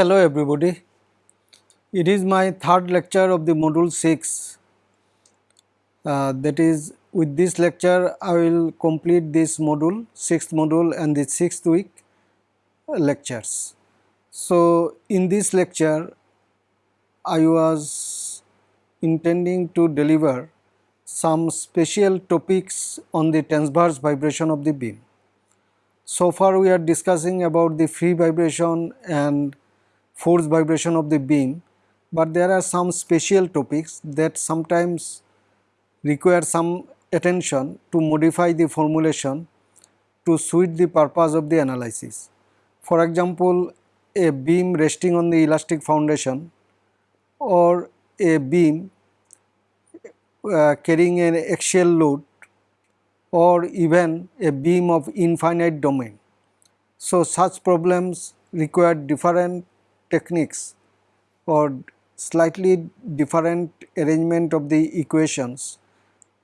Hello everybody. It is my third lecture of the module 6. Uh, that is with this lecture I will complete this module, 6th module and the 6th week lectures. So in this lecture I was intending to deliver some special topics on the transverse vibration of the beam. So far we are discussing about the free vibration and force vibration of the beam, but there are some special topics that sometimes require some attention to modify the formulation to suit the purpose of the analysis. For example, a beam resting on the elastic foundation or a beam uh, carrying an axial load or even a beam of infinite domain. So, such problems require different techniques or slightly different arrangement of the equations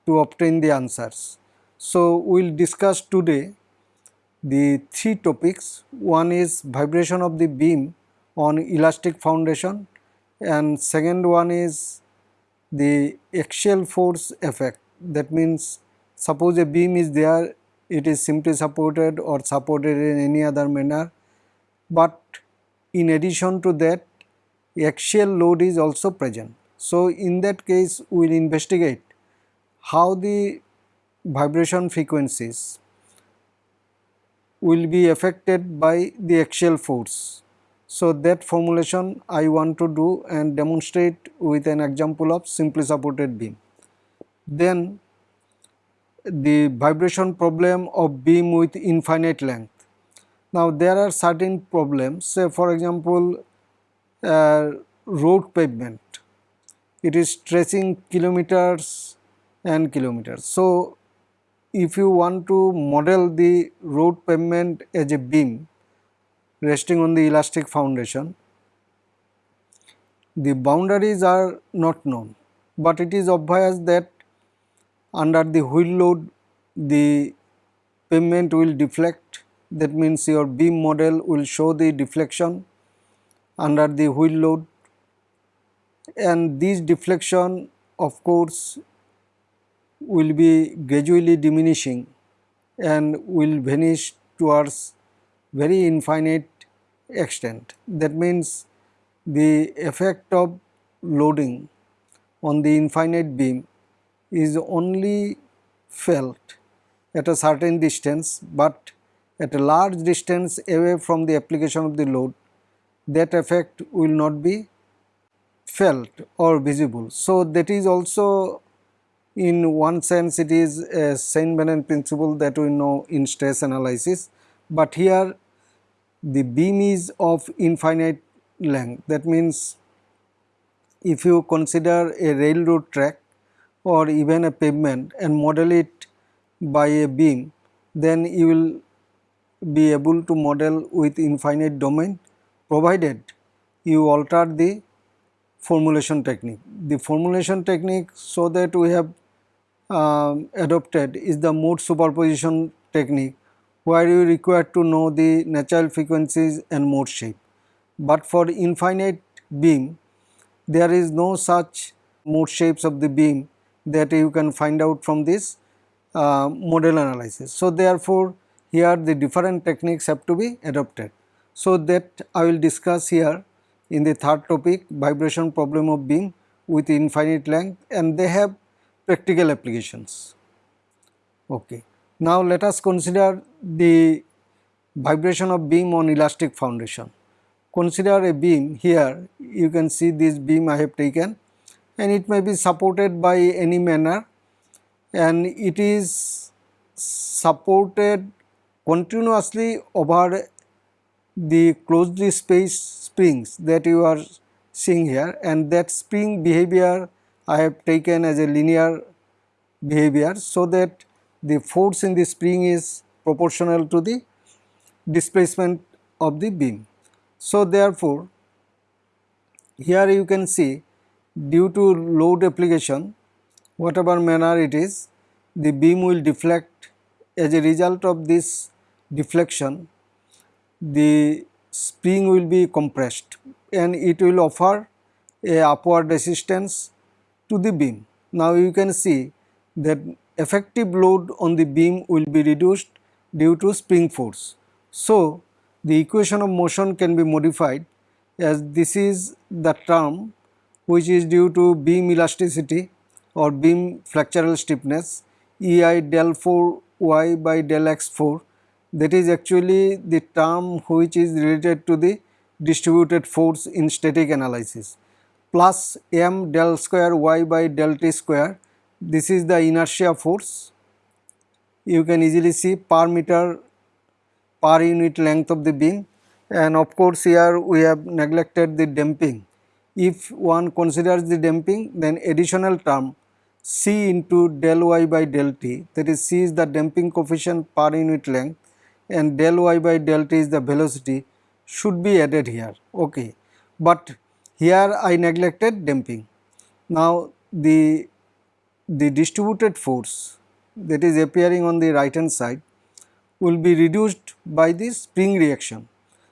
to obtain the answers. So, we will discuss today the three topics. One is vibration of the beam on elastic foundation and second one is the axial force effect that means suppose a beam is there it is simply supported or supported in any other manner but in addition to that axial load is also present. So, in that case we will investigate how the vibration frequencies will be affected by the axial force. So, that formulation I want to do and demonstrate with an example of simply supported beam. Then the vibration problem of beam with infinite length. Now there are certain problems. Say for example uh, road pavement. It is stretching kilometers and kilometers. So if you want to model the road pavement as a beam resting on the elastic foundation the boundaries are not known. But it is obvious that under the wheel load the pavement will deflect that means your beam model will show the deflection under the wheel load and this deflection of course will be gradually diminishing and will vanish towards very infinite extent. That means the effect of loading on the infinite beam is only felt at a certain distance, but at a large distance away from the application of the load that effect will not be felt or visible. So, that is also in one sense it is a Saint-Venant principle that we know in stress analysis, but here the beam is of infinite length that means if you consider a railroad track or even a pavement and model it by a beam then you will be able to model with infinite domain provided you alter the formulation technique. The formulation technique so that we have uh, adopted is the mode superposition technique where you require to know the natural frequencies and mode shape. But for infinite beam there is no such mode shapes of the beam that you can find out from this uh, modal analysis. So, therefore, here the different techniques have to be adopted. So, that I will discuss here in the third topic vibration problem of beam with infinite length and they have practical applications. Okay. Now, let us consider the vibration of beam on elastic foundation. Consider a beam here you can see this beam I have taken and it may be supported by any manner and it is supported continuously over the closely spaced springs that you are seeing here and that spring behavior I have taken as a linear behavior so that the force in the spring is proportional to the displacement of the beam. So, therefore, here you can see due to load application whatever manner it is the beam will deflect as a result of this deflection the spring will be compressed and it will offer a upward resistance to the beam. Now you can see that effective load on the beam will be reduced due to spring force. So, the equation of motion can be modified as this is the term which is due to beam elasticity or beam flexural stiffness EI del 4 y by del x 4 that is actually the term which is related to the distributed force in static analysis. Plus m del square y by del t square this is the inertia force. You can easily see per meter per unit length of the beam. And of course here we have neglected the damping. If one considers the damping then additional term c into del y by del t that is c is the damping coefficient per unit length and del y by del t is the velocity should be added here okay but here I neglected damping now the the distributed force that is appearing on the right hand side will be reduced by the spring reaction.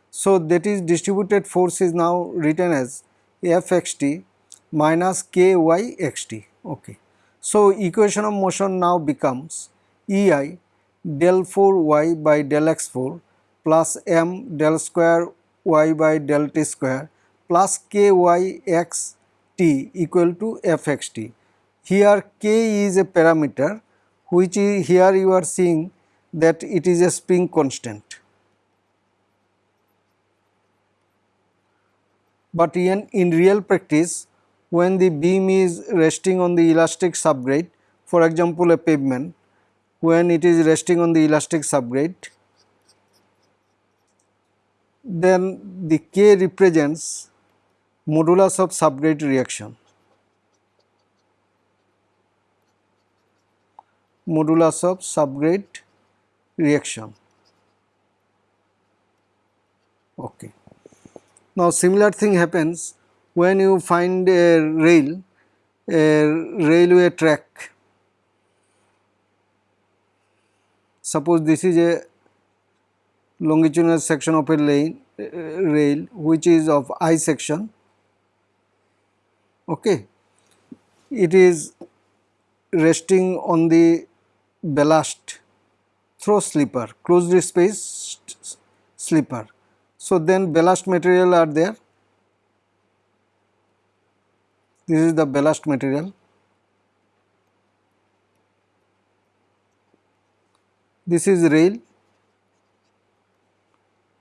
So, that is distributed force is now written as Fxt minus Kyxt. Okay. So, equation of motion now becomes Ei del 4 y by del x 4 plus m del square y by del t square plus k y x t equal to fxt. Here k is a parameter which is here you are seeing that it is a spring constant. But in, in real practice when the beam is resting on the elastic subgrade for example a pavement when it is resting on the elastic subgrade then the k represents modulus of subgrade reaction modulus of subgrade reaction. Okay. Now similar thing happens when you find a rail, a railway track. Suppose this is a longitudinal section of a lane, uh, rail which is of I section. Okay. It is resting on the ballast throw slipper, closed spaced slipper. So, then ballast material are there. This is the ballast material. This is rail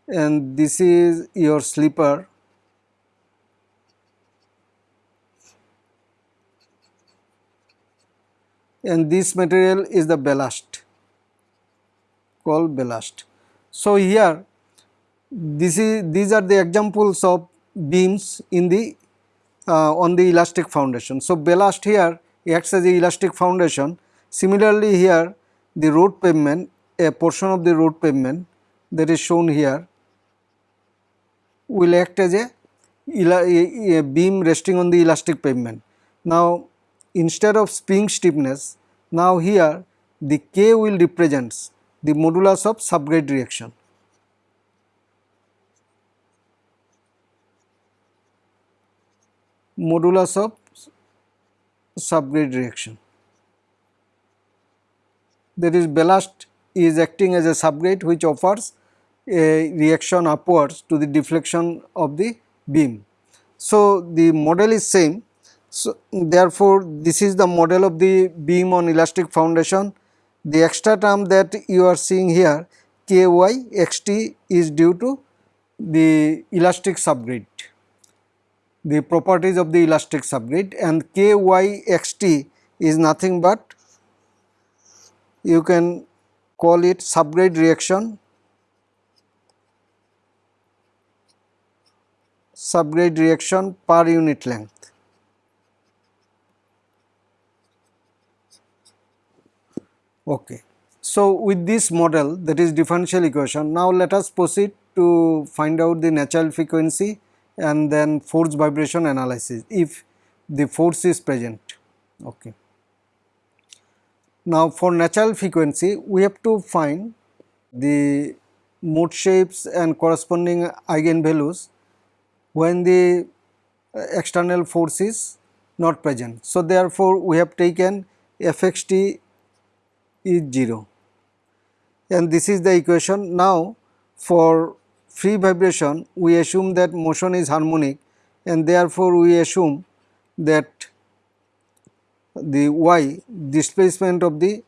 and this is your slipper and this material is the ballast called ballast. So, here this is these are the examples of beams in the uh, on the elastic foundation. So, ballast here acts as the elastic foundation. Similarly, here the road pavement a portion of the road pavement that is shown here will act as a, a, beam resting on the elastic pavement. Now, instead of spring stiffness now here the K will represents the modulus of subgrade reaction. Modulus of subgrade reaction. That is ballast is acting as a subgrade which offers a reaction upwards to the deflection of the beam. So, the model is same so, therefore, this is the model of the beam on elastic foundation. The extra term that you are seeing here ky xt is due to the elastic subgrade, the properties of the elastic subgrade and ky xt is nothing but you can call it subgrade reaction subgrade reaction per unit length. Okay. So, with this model that is differential equation, now let us proceed to find out the natural frequency and then force vibration analysis if the force is present. Okay. Now, for natural frequency we have to find the mode shapes and corresponding eigenvalues when the uh, external force is not present. So, therefore, we have taken fxt is 0 and this is the equation. Now, for free vibration we assume that motion is harmonic and therefore, we assume that the y displacement of the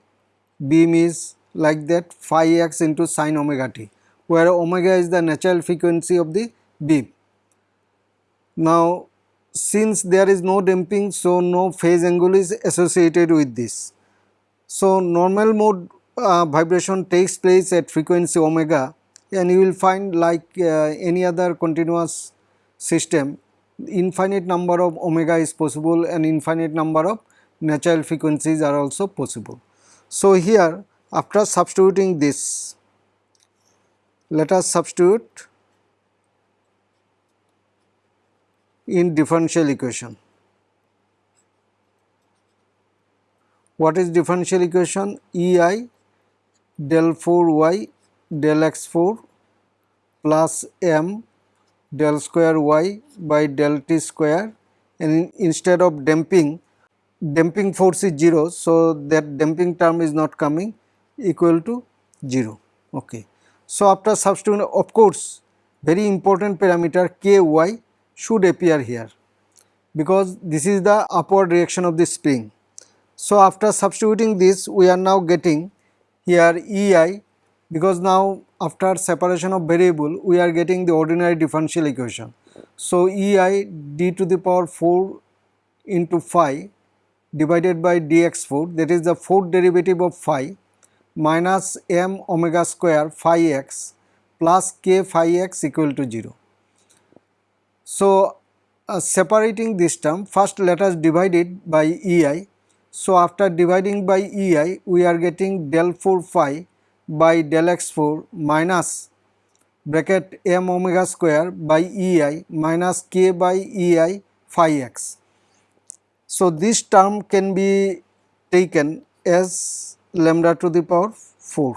beam is like that phi x into sine omega t where omega is the natural frequency of the beam. Now since there is no damping so no phase angle is associated with this. So normal mode uh, vibration takes place at frequency omega and you will find like uh, any other continuous system infinite number of omega is possible and infinite number of natural frequencies are also possible. So here after substituting this let us substitute in differential equation. What is differential equation? EI del 4 y del x 4 plus m del square y by del t square and instead of damping, damping force is 0. So, that damping term is not coming equal to 0. Okay. So, after substituting of course, very important parameter k y should appear here because this is the upward reaction of the spring. So, after substituting this we are now getting here EI because now after separation of variable we are getting the ordinary differential equation. So, EI d to the power 4 into phi divided by dx4 that is the fourth derivative of phi minus m omega square phi x plus k phi x equal to 0. So, uh, separating this term first let us divide it by EI. So, after dividing by EI we are getting del 4 phi by del x 4 minus bracket m omega square by EI minus k by EI phi x. So, this term can be taken as lambda to the power 4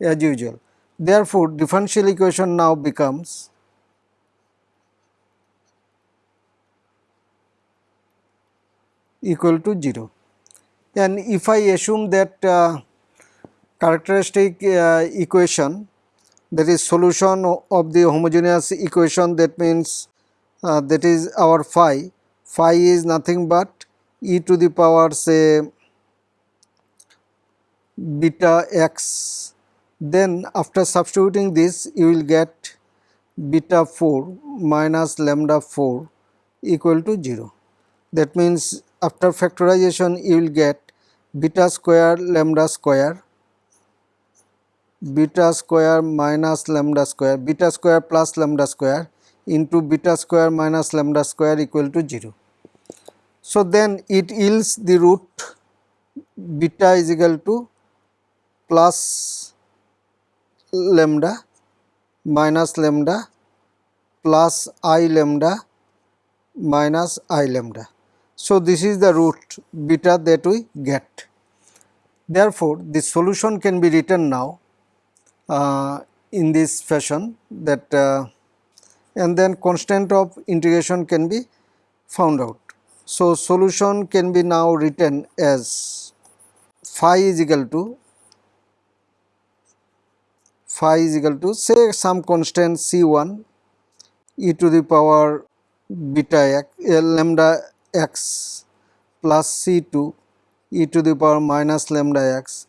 as usual. Therefore, differential equation now becomes equal to 0 and if I assume that uh, characteristic uh, equation that is solution of the homogeneous equation that means uh, that is our phi, phi is nothing but e to the power say beta x then after substituting this you will get beta 4 minus lambda 4 equal to 0. That means after factorization you will get beta square lambda square beta square minus lambda square beta square plus lambda square into beta square minus lambda square equal to 0. So, then it yields the root beta is equal to plus lambda minus lambda plus i lambda minus i lambda. So, this is the root beta that we get. Therefore, the solution can be written now uh, in this fashion that uh, and then constant of integration can be found out. So, solution can be now written as phi is equal to phi is equal to say some constant c1 e to the power beta x uh, lambda x plus c2 e to the power minus lambda x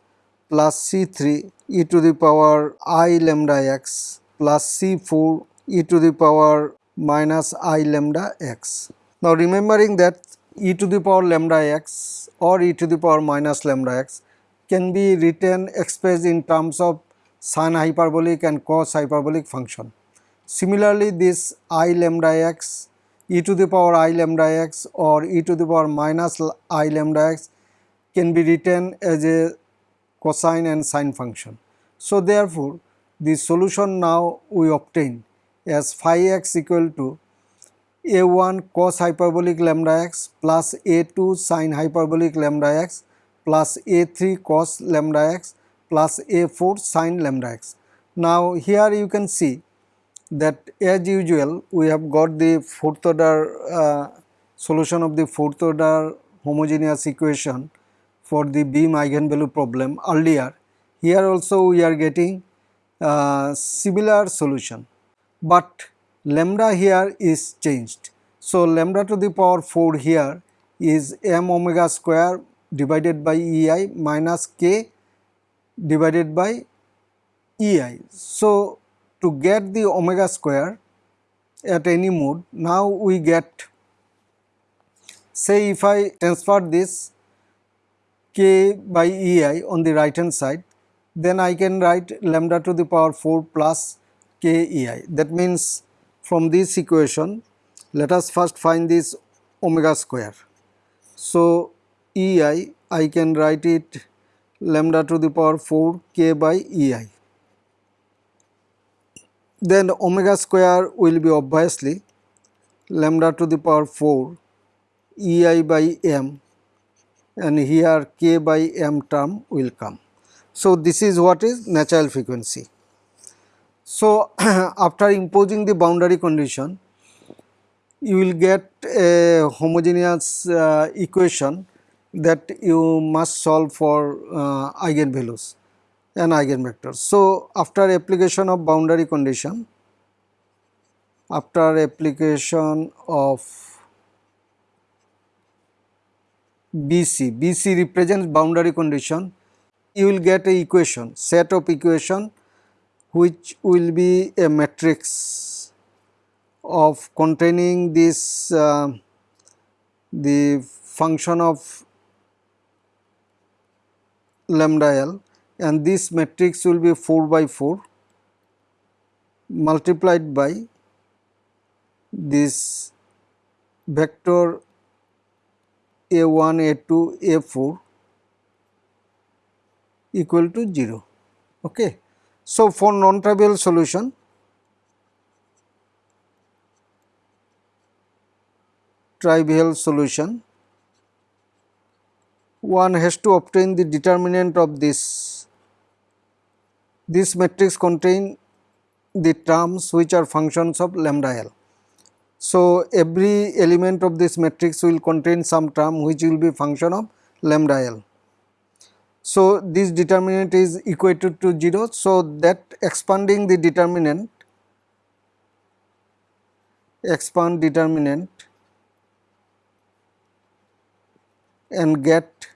plus c3 e to the power i lambda x plus c4 e to the power minus i lambda x. Now remembering that e to the power lambda x or e to the power minus lambda x can be written expressed in terms of sine hyperbolic and cos hyperbolic function. Similarly, this i lambda x e to the power i lambda x or e to the power minus i lambda x can be written as a cosine and sine function. So, therefore, the solution now we obtain as phi x equal to a1 cos hyperbolic lambda x plus a2 sine hyperbolic lambda x plus a3 cos lambda x plus a4 sin lambda x. Now here you can see that as usual we have got the fourth order uh, solution of the fourth order homogeneous equation for the beam eigenvalue problem earlier. Here also we are getting uh, similar solution, but lambda here is changed. So, lambda to the power 4 here is m omega square divided by ei minus k divided by ei. So, to get the omega square at any mode now we get say if I transfer this k by ei on the right hand side then I can write lambda to the power 4 plus k ei that means from this equation let us first find this omega square. So, ei I can write it lambda to the power 4 k by ei then omega square will be obviously lambda to the power 4 ei by m and here k by m term will come. So, this is what is natural frequency. So, after imposing the boundary condition you will get a homogeneous uh, equation that you must solve for uh, eigenvalues and eigenvectors. So, after application of boundary condition, after application of BC, BC represents boundary condition, you will get a equation, set of equation which will be a matrix of containing this uh, the function of lambda L and this matrix will be 4 by 4 multiplied by this vector a1 a2 a4 equal to 0 okay so for non trivial solution trivial solution one has to obtain the determinant of this. This matrix contain the terms which are functions of lambda L. So, every element of this matrix will contain some term which will be function of lambda L. So, this determinant is equated to 0. So, that expanding the determinant expand determinant and get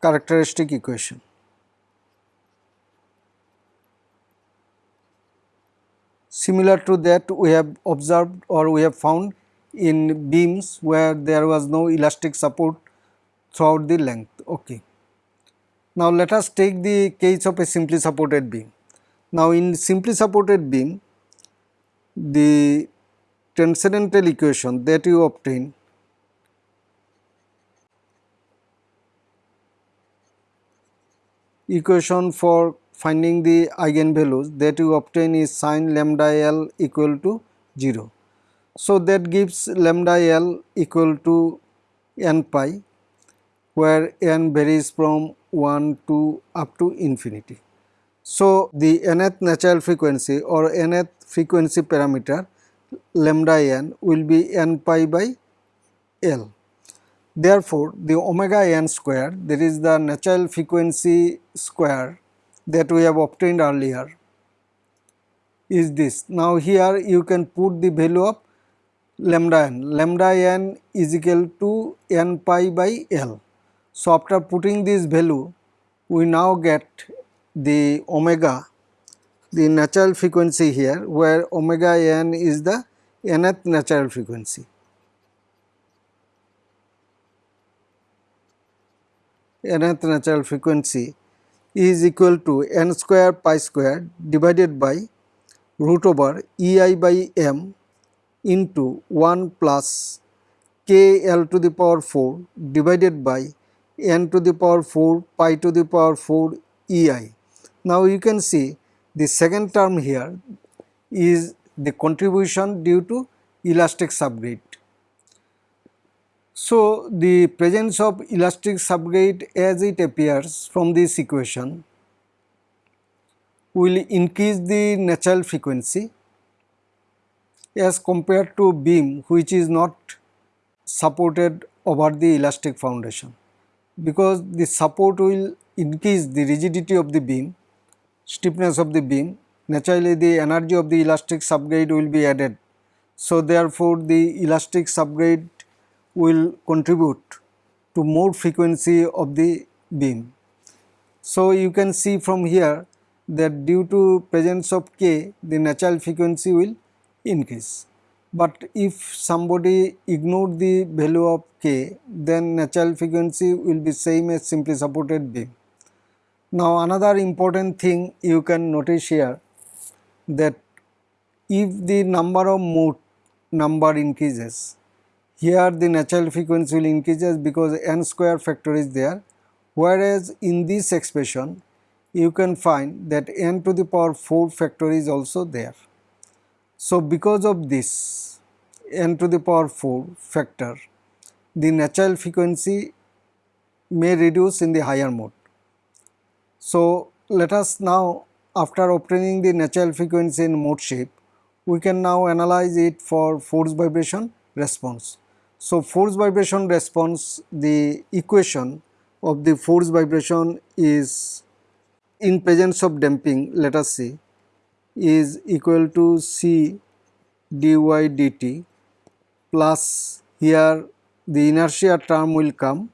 characteristic equation. Similar to that we have observed or we have found in beams where there was no elastic support throughout the length. Okay. Now let us take the case of a simply supported beam. Now in simply supported beam the transcendental equation that you obtain equation for finding the eigenvalues that you obtain is sin lambda L equal to 0. So, that gives lambda L equal to n pi where n varies from 1 to up to infinity. So, the nth natural frequency or nth frequency parameter lambda n will be n pi by L. Therefore, the omega n square that is the natural frequency square that we have obtained earlier is this. Now, here you can put the value of lambda n. Lambda n is equal to n pi by L. So, after putting this value we now get the omega the natural frequency here where omega n is the nth natural frequency. nth natural frequency is equal to n square pi square divided by root over ei by m into 1 plus k l to the power 4 divided by n to the power 4 pi to the power 4 ei. Now you can see the second term here is the contribution due to elastic subgrade. So, the presence of elastic subgrade as it appears from this equation will increase the natural frequency as compared to beam which is not supported over the elastic foundation because the support will increase the rigidity of the beam, stiffness of the beam, naturally the energy of the elastic subgrade will be added. So, therefore, the elastic subgrade will contribute to more frequency of the beam. So, you can see from here that due to presence of k the natural frequency will increase but if somebody ignore the value of k then natural frequency will be same as simply supported beam. Now another important thing you can notice here that if the number of mode number increases here the natural frequency will increases because n square factor is there whereas in this expression you can find that n to the power 4 factor is also there. So because of this n to the power 4 factor, the natural frequency may reduce in the higher mode. So, let us now after obtaining the natural frequency in mode shape, we can now analyze it for force vibration response. So, force vibration response the equation of the force vibration is in presence of damping let us see is equal to C dy dt plus here the inertia term will come.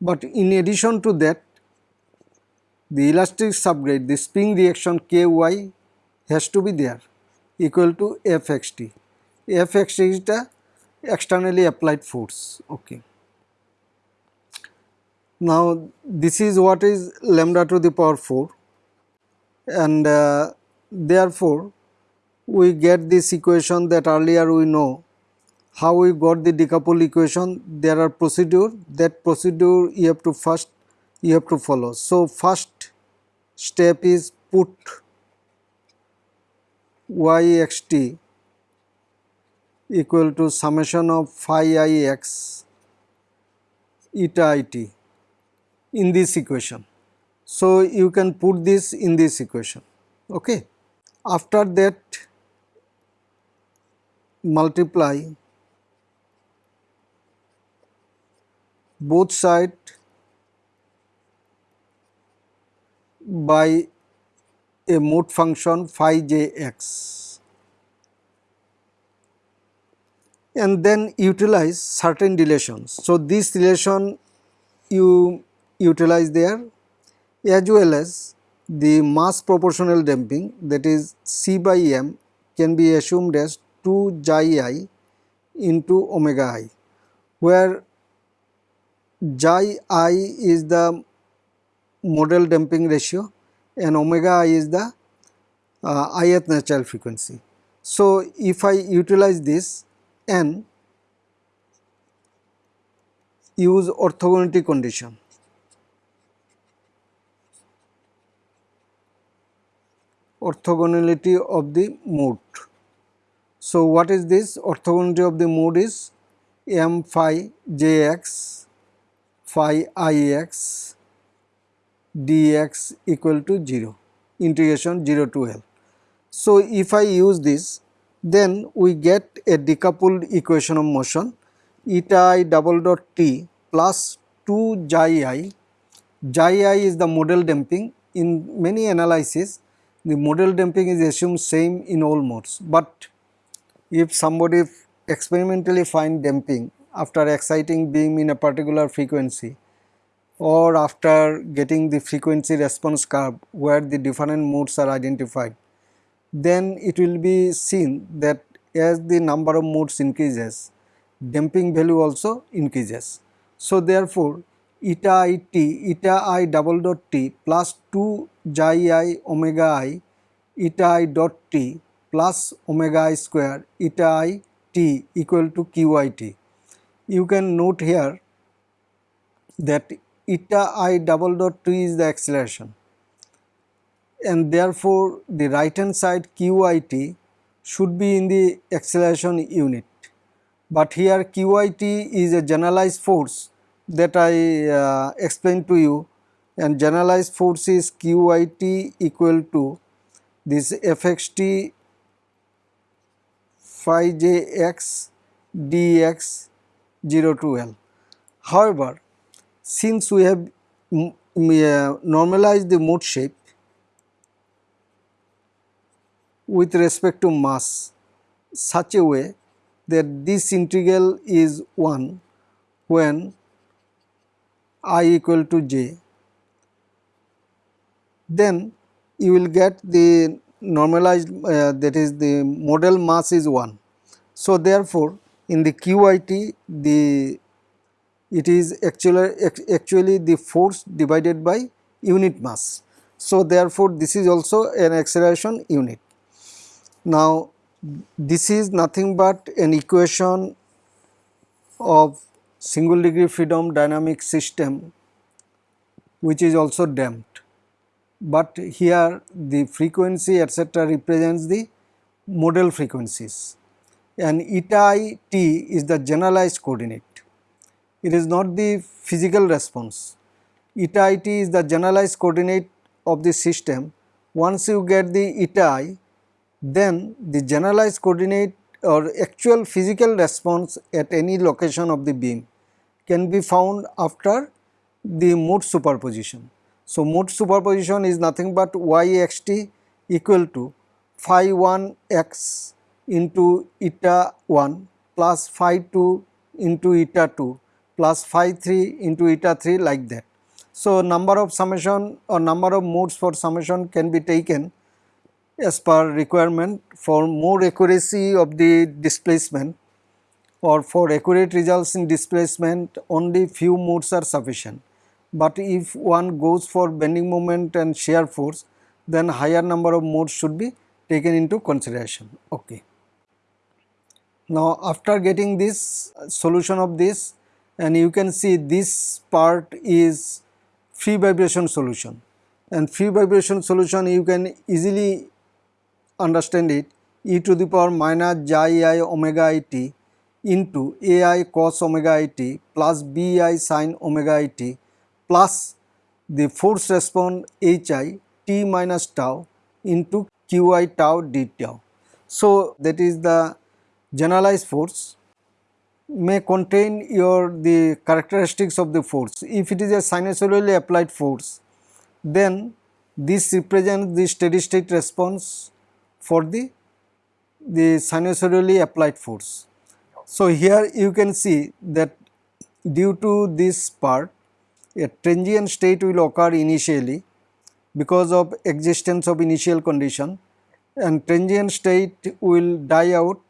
But in addition to that the elastic subgrade the spring reaction ky has to be there equal to fxt. Fxt is the externally applied force okay. Now this is what is lambda to the power 4 and uh, therefore we get this equation that earlier we know how we got the decouple equation there are procedure that procedure you have to first you have to follow. So, first step is put yxt equal to summation of phi i x eta it in this equation. So, you can put this in this equation. Okay. After that multiply both side by a mode function phi j x and then utilize certain relations. So, this relation you utilize there as well as the mass proportional damping that is C by m can be assumed as 2 xi i into omega i where xi i is the modal damping ratio and omega i is the uh, ith natural frequency. So, if I utilize this and use orthogonality condition orthogonality of the mode so, what is this? Orthogonality of the mode is m phi jx phi ix dx equal to 0 integration 0 to L. So, if I use this then we get a decoupled equation of motion. Eta i double dot t plus 2 xi i. Xi i is the modal damping in many analysis the modal damping is assumed same in all modes, but if somebody experimentally find damping after exciting beam in a particular frequency or after getting the frequency response curve where the different modes are identified, then it will be seen that as the number of modes increases, damping value also increases. So, therefore, eta i t, eta i double dot t plus 2 xi i omega i eta i dot t plus omega i square eta i t equal to qit. You can note here that eta i double dot t is the acceleration and therefore the right hand side qit should be in the acceleration unit. But here qit is a generalized force that I uh, explained to you and generalized force is QIT equal to this Fxt phi j x dx 0 to L. However, since we have normalized the mode shape with respect to mass such a way that this integral is 1 when i equal to j then you will get the normalized uh, that is the modal mass is 1. So, therefore, in the QIT the it is actually actually the force divided by unit mass. So, therefore, this is also an acceleration unit. Now, this is nothing but an equation of single degree freedom dynamic system which is also damped but here the frequency etc represents the modal frequencies and eta i t is the generalized coordinate. It is not the physical response. Eta i t is the generalized coordinate of the system. Once you get the eta i, then the generalized coordinate or actual physical response at any location of the beam can be found after the mode superposition. So, mode superposition is nothing but y x t equal to phi 1 x into eta 1 plus phi 2 into eta 2 plus phi 3 into eta 3 like that. So, number of summation or number of modes for summation can be taken as per requirement for more accuracy of the displacement or for accurate results in displacement only few modes are sufficient but if one goes for bending moment and shear force then higher number of modes should be taken into consideration. Okay. Now after getting this solution of this and you can see this part is free vibration solution and free vibration solution you can easily understand it e to the power minus j i omega i t into a i cos omega i t plus b i sin omega i t plus the force response Hi t minus tau into Qi tau d tau. So, that is the generalized force may contain your the characteristics of the force. If it is a sinusoidally applied force, then this represents the steady state response for the, the sinusoidally applied force. So, here you can see that due to this part a transient state will occur initially because of existence of initial condition and transient state will die out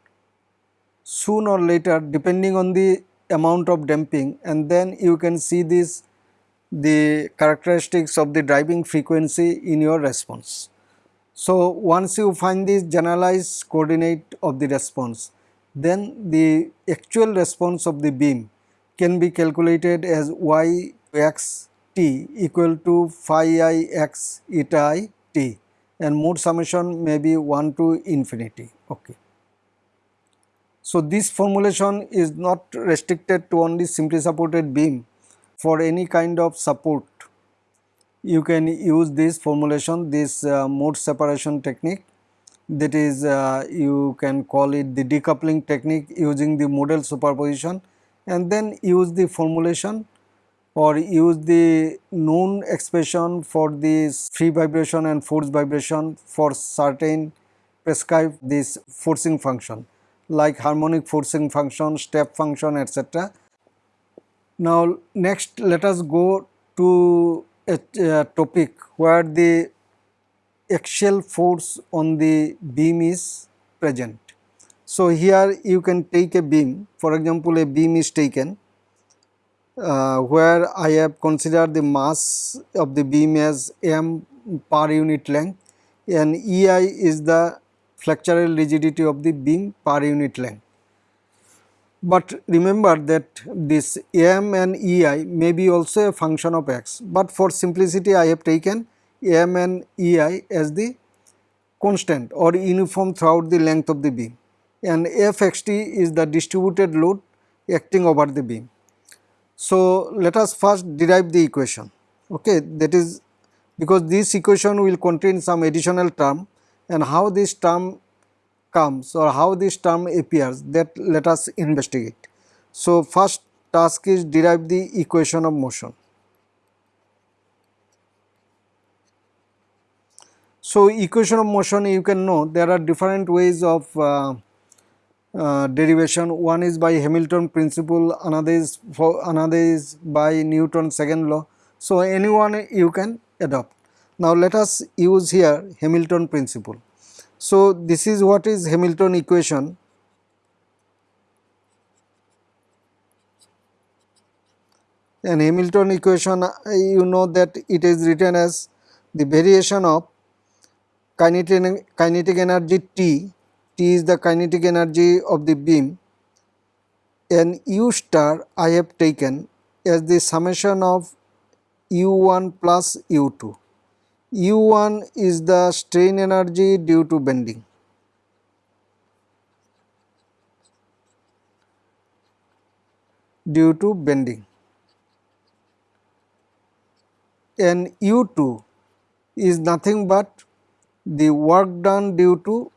soon or later depending on the amount of damping and then you can see this the characteristics of the driving frequency in your response. So, once you find this generalized coordinate of the response then the actual response of the beam can be calculated as y x t equal to phi i x eta i t and mode summation may be 1 to infinity. Okay. So, this formulation is not restricted to only simply supported beam for any kind of support you can use this formulation this uh, mode separation technique that is uh, you can call it the decoupling technique using the modal superposition and then use the formulation or use the known expression for this free vibration and force vibration for certain prescribe this forcing function like harmonic forcing function, step function etc. Now next let us go to a, a topic where the axial force on the beam is present. So here you can take a beam for example a beam is taken uh, where I have considered the mass of the beam as m per unit length and EI is the flexural rigidity of the beam per unit length. But remember that this m and EI may be also a function of x, but for simplicity I have taken m and EI as the constant or uniform throughout the length of the beam and Fxt is the distributed load acting over the beam. So, let us first derive the equation. okay that is because this equation will contain some additional term and how this term comes or how this term appears that let us investigate. So, first task is derive the equation of motion. So, equation of motion you can know there are different ways of uh, uh, derivation one is by Hamilton principle another is for another is by Newton's second law. So, anyone you can adopt. Now, let us use here Hamilton principle. So, this is what is Hamilton equation and Hamilton equation you know that it is written as the variation of kinetic, kinetic energy T, T is the kinetic energy of the beam and U star I have taken as the summation of U1 plus U2. U1 is the strain energy due to bending. due to bending and U2 is nothing but the work done due to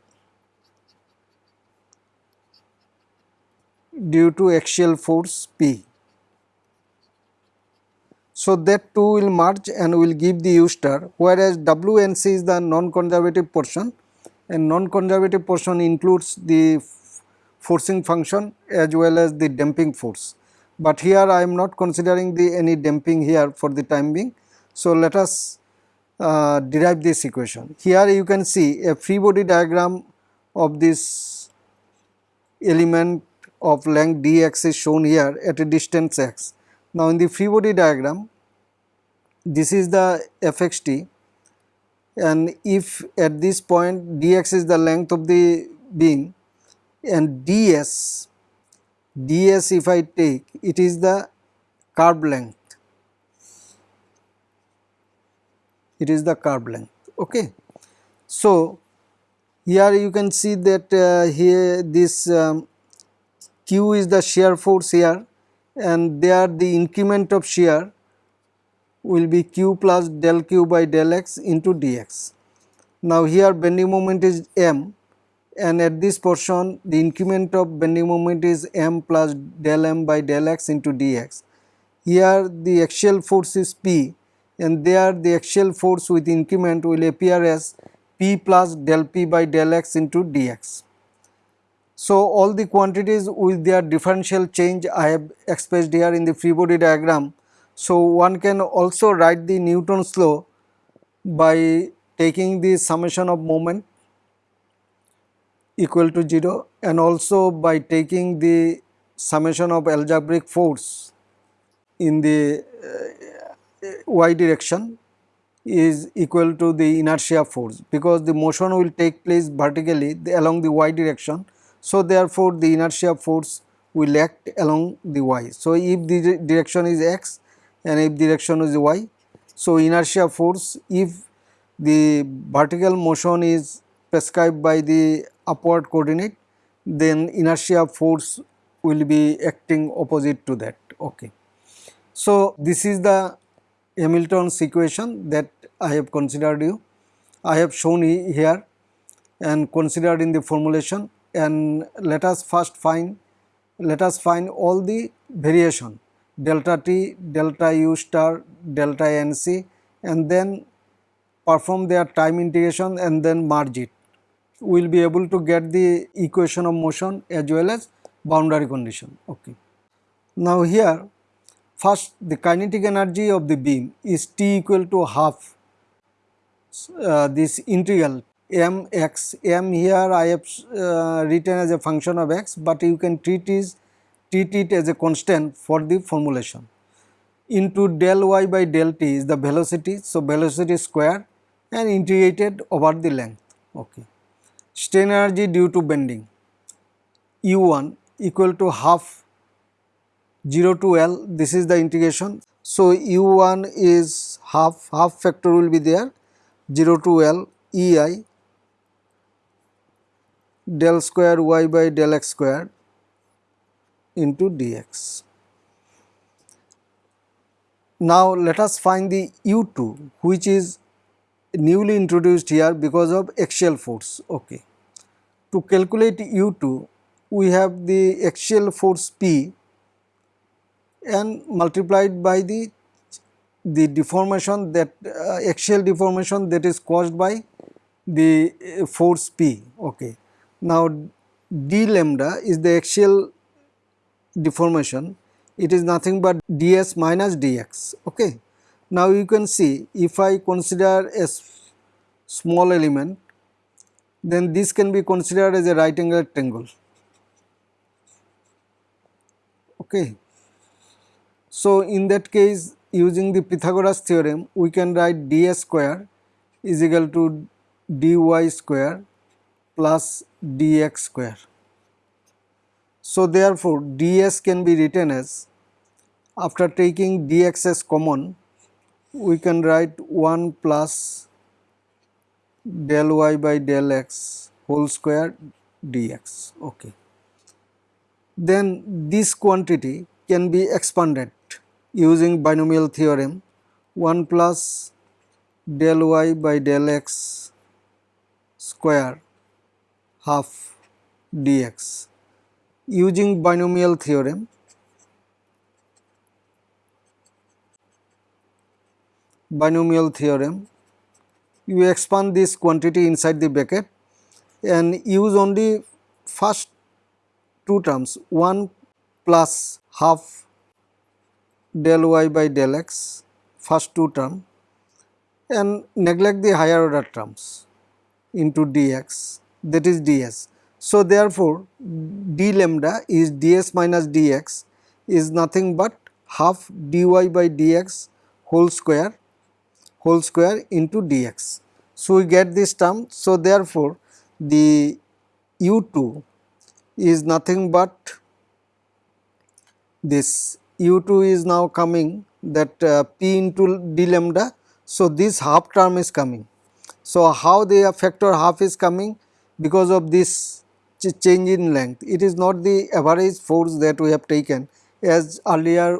due to axial force P. So, that 2 will merge and will give the U star whereas W and C is the non-conservative portion and non-conservative portion includes the forcing function as well as the damping force. But here I am not considering the any damping here for the time being. So, let us uh, derive this equation. Here you can see a free body diagram of this element of length dx is shown here at a distance x. Now, in the free body diagram this is the fxt and if at this point dx is the length of the beam and ds, ds if I take it is the curve length it is the curve length okay. So, here you can see that uh, here this um, q is the shear force here and there the increment of shear will be q plus del q by del x into dx. Now, here bending moment is m and at this portion the increment of bending moment is m plus del m by del x into dx. Here the axial force is p and there the axial force with increment will appear as p plus del p by del x into dx. So, all the quantities with their differential change I have expressed here in the free body diagram. So, one can also write the Newton's law by taking the summation of moment equal to 0 and also by taking the summation of algebraic force in the y direction is equal to the inertia force because the motion will take place vertically along the y direction. So, therefore, the inertia force will act along the y. So, if the direction is x and if direction is y, so inertia force if the vertical motion is prescribed by the upward coordinate then inertia force will be acting opposite to that. Okay. So, this is the Hamilton's equation that I have considered you. I have shown here and considered in the formulation and let us first find let us find all the variation delta t, delta u star, delta nc and then perform their time integration and then merge it. We will be able to get the equation of motion as well as boundary condition. Okay. Now here First, the kinetic energy of the beam is T equal to half uh, this integral m x m here I have uh, written as a function of x, but you can treat is treat it as a constant for the formulation into del y by del t is the velocity. So, velocity square and integrated over the length. Okay. Strain energy due to bending u1 equal to half 0 to L this is the integration. So, u1 is half half factor will be there 0 to L E i del square y by del x square into dx. now let us find the u2 which is newly introduced here because of axial force. Okay. To calculate u2 we have the axial force P and multiplied by the the deformation that uh, axial deformation that is caused by the uh, force P. Okay. Now d lambda is the axial deformation it is nothing but ds minus dx. Okay. Now you can see if I consider a small element then this can be considered as a right angle triangle. Okay. So in that case using the Pythagoras theorem we can write ds square is equal to dy square plus dx square. So therefore ds can be written as after taking dx as common we can write 1 plus del y by del x whole square dx. Okay. Then this quantity can be expanded using binomial theorem 1 plus del y by del x square half dx. Using binomial theorem binomial theorem you expand this quantity inside the bracket and use only first two terms 1 plus half del y by del x first two term and neglect the higher order terms into dx that is ds. So, therefore, d lambda is ds minus dx is nothing but half dy by dx whole square whole square into dx. So, we get this term. So, therefore, the u2 is nothing but this u2 is now coming that uh, p into d lambda. So, this half term is coming. So, how the factor half is coming because of this ch change in length. It is not the average force that we have taken as earlier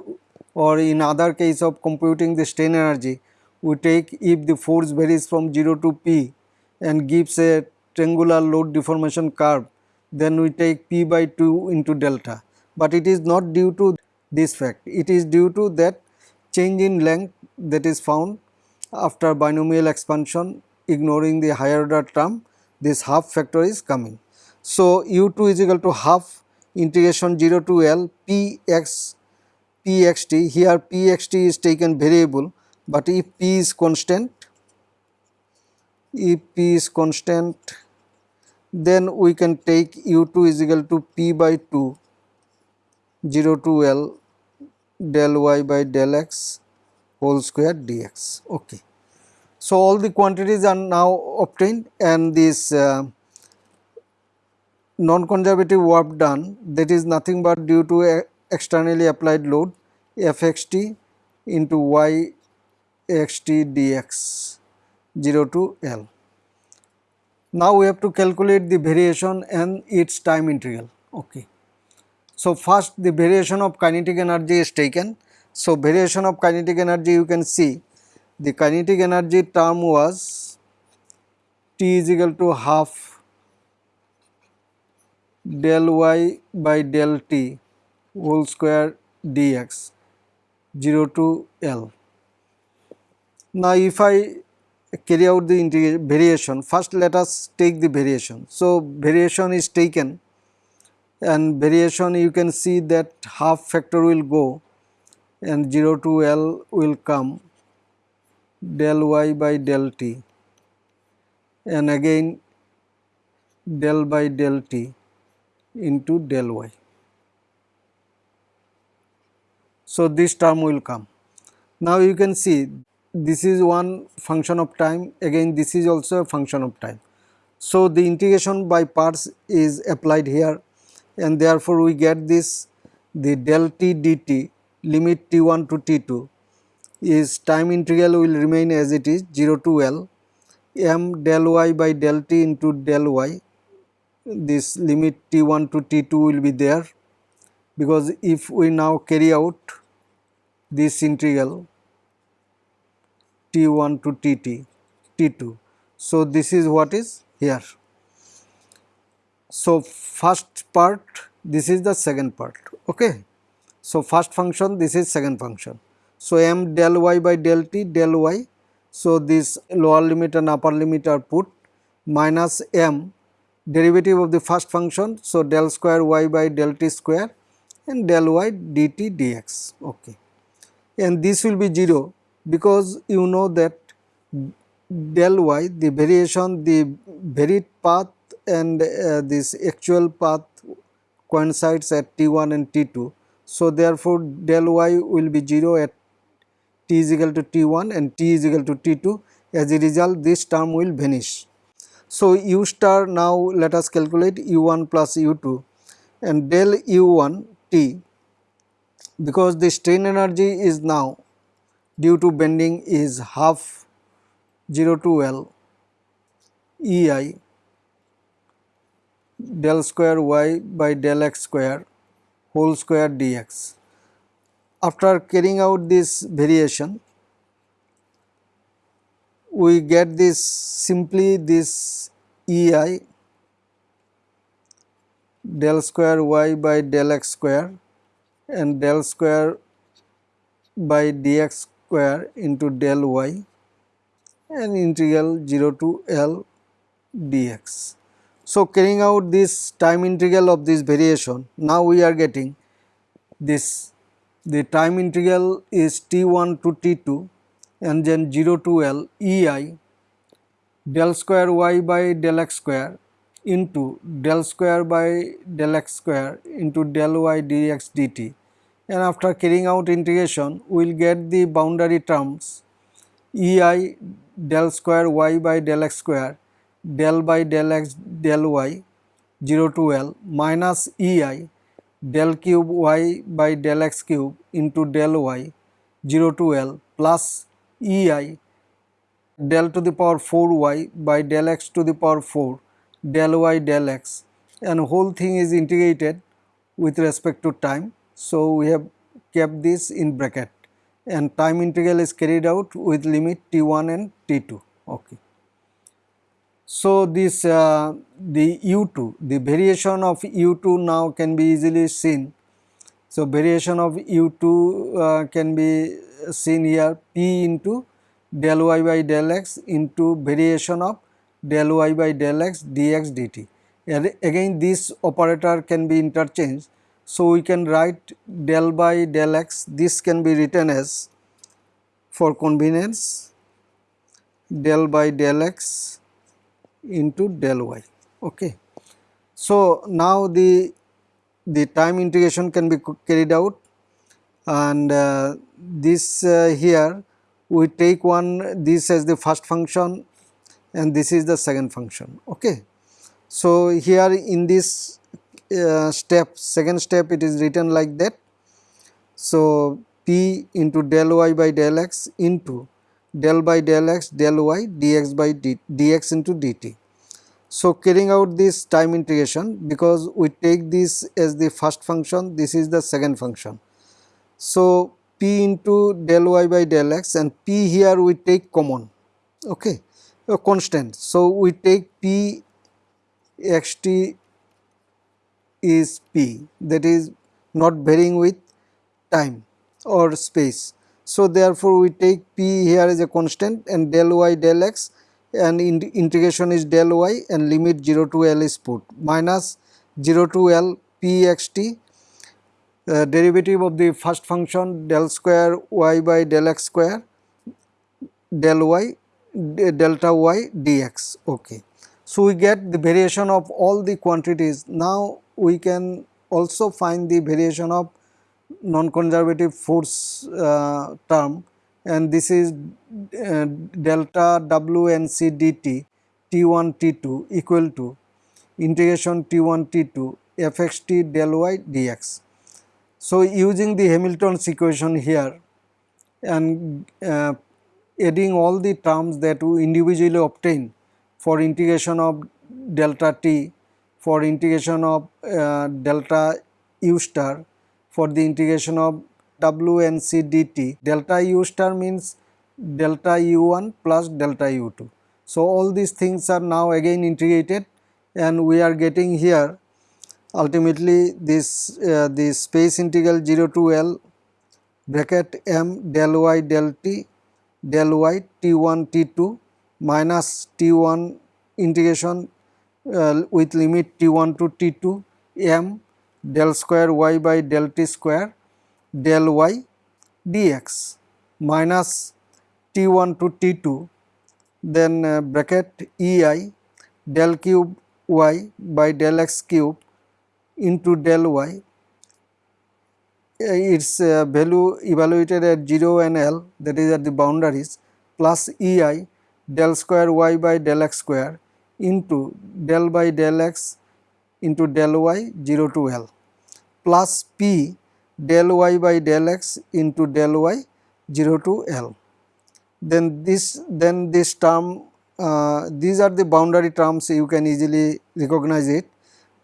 or in other case of computing the strain energy we take if the force varies from 0 to p and gives a triangular load deformation curve then we take p by 2 into delta. But it is not due to this fact, it is due to that change in length that is found after binomial expansion ignoring the higher order term this half factor is coming. So, u2 is equal to half integration 0 to L p x p x t. Here p x t is taken variable but if p is constant if p is constant then we can take u2 is equal to p by 2 0 to L del y by del x whole square dx. Okay. So, all the quantities are now obtained and this uh, non-conservative work done that is nothing but due to externally applied load fxt into y xt dx 0 to L. Now we have to calculate the variation and its time integral. Okay. So first the variation of kinetic energy is taken. So variation of kinetic energy you can see the kinetic energy term was T is equal to half del y by del t whole square dx 0 to L. Now, if I carry out the variation, first let us take the variation. So, variation is taken and variation you can see that half factor will go and 0 to L will come del y by del t and again del by del t into del y. So, this term will come. Now, you can see this is one function of time again this is also a function of time. So the integration by parts is applied here and therefore we get this the del t dt limit t1 to t2 is time integral will remain as it is 0 to L m del y by del t into del y this limit t1 to t2 will be there because if we now carry out this integral T1 to Tt, T2. So, this is what is here. So, first part this is the second part okay. So, first function this is second function. So, m del y by del t del y. So, this lower limit and upper limit are put minus m derivative of the first function. So, del square y by del t square and del y dt dx okay. And this will be 0 because you know that del y the variation the varied path and uh, this actual path coincides at t1 and t2. So, therefore, del y will be 0 at t is equal to t1 and t is equal to t2 as a result this term will vanish. So, u star now let us calculate u1 plus u2 and del u1 t because the strain energy is now due to bending is half 0 to L EI del square y by del x square whole square dx. After carrying out this variation, we get this simply this EI del square y by del x square and del square by dx square into del y and integral 0 to L dx. So, carrying out this time integral of this variation, now we are getting this the time integral is t1 to t2 and then 0 to L ei del square y by del x square into del square by del x square into del y dx dt. And after carrying out integration we will get the boundary terms ei del square y by del x square del by del x del y 0 to L minus EI del cube y by del x cube into del y 0 to L plus EI del to the power 4 y by del x to the power 4 del y del x and whole thing is integrated with respect to time. So, we have kept this in bracket and time integral is carried out with limit t1 and t2. Okay. So, this uh, the u2 the variation of u2 now can be easily seen. So, variation of u2 uh, can be seen here p into del y by del x into variation of del y by del x dx dt. And again this operator can be interchanged. So, we can write del by del x this can be written as for convenience del by del x into del y okay? So now the the time integration can be carried out and uh, this uh, here we take one this as the first function and this is the second function okay? So here in this uh, step second step it is written like that. So p into del y by del x into del by del x del y dx by d, dx into dt. So, carrying out this time integration because we take this as the first function this is the second function. So, p into del y by del x and p here we take common okay a constant. So, we take p x t is p that is not varying with time or space so, therefore, we take p here as a constant and del y del x and in integration is del y and limit 0 to L is put. Minus 0 to L p x t uh, derivative of the first function del square y by del x square del y delta y dx. Okay. So, we get the variation of all the quantities. Now we can also find the variation of non-conservative force uh, term and this is uh, delta W and C dt T1 T2 equal to integration T1 T2 fxt del y dx. So, using the Hamilton's equation here and uh, adding all the terms that we individually obtain for integration of delta t, for integration of uh, delta u star for the integration of W and C dt. Delta U star means delta u1 plus delta u2. So, all these things are now again integrated and we are getting here ultimately this uh, the space integral 0 to L bracket m del y del t del y t1 t2 minus t1 integration uh, with limit t1 to t2 m del square y by del t square del y dx minus t1 to t2 then uh, bracket ei del cube y by del x cube into del y. Its uh, value evaluated at 0 and L that is at the boundaries plus ei del square y by del x square into del by del x into del y 0 to L plus p del y by del x into del y 0 to L. Then this then this term uh, these are the boundary terms you can easily recognize it.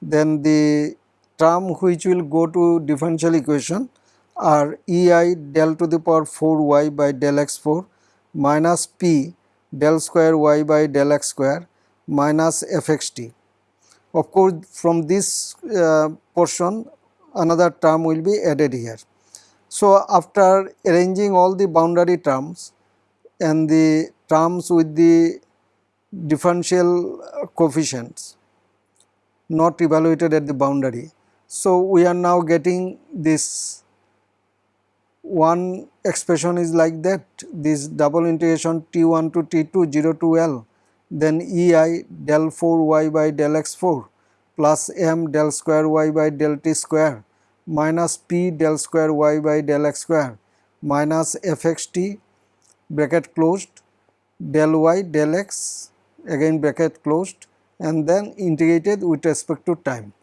Then the term which will go to differential equation are ei del to the power 4 y by del x 4 minus p del square y by del x square minus fxt. Of course, from this uh, portion another term will be added here. So, after arranging all the boundary terms and the terms with the differential coefficients not evaluated at the boundary. So, we are now getting this one expression is like that this double integration t1 to t2 0 to L then ei del 4 y by del x 4 plus m del square y by del t square minus p del square y by del x square minus fxt bracket closed del y del x again bracket closed and then integrated with respect to time.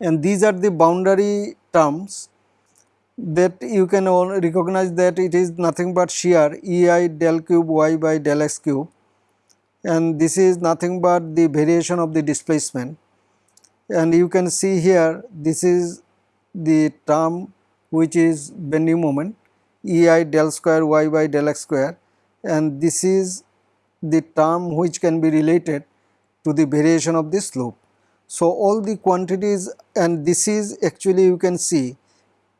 And these are the boundary terms that you can recognize that it is nothing but shear ei del cube y by del x cube and this is nothing but the variation of the displacement and you can see here this is the term which is bending moment ei del square y by del x square and this is the term which can be related to the variation of the slope. So, all the quantities and this is actually you can see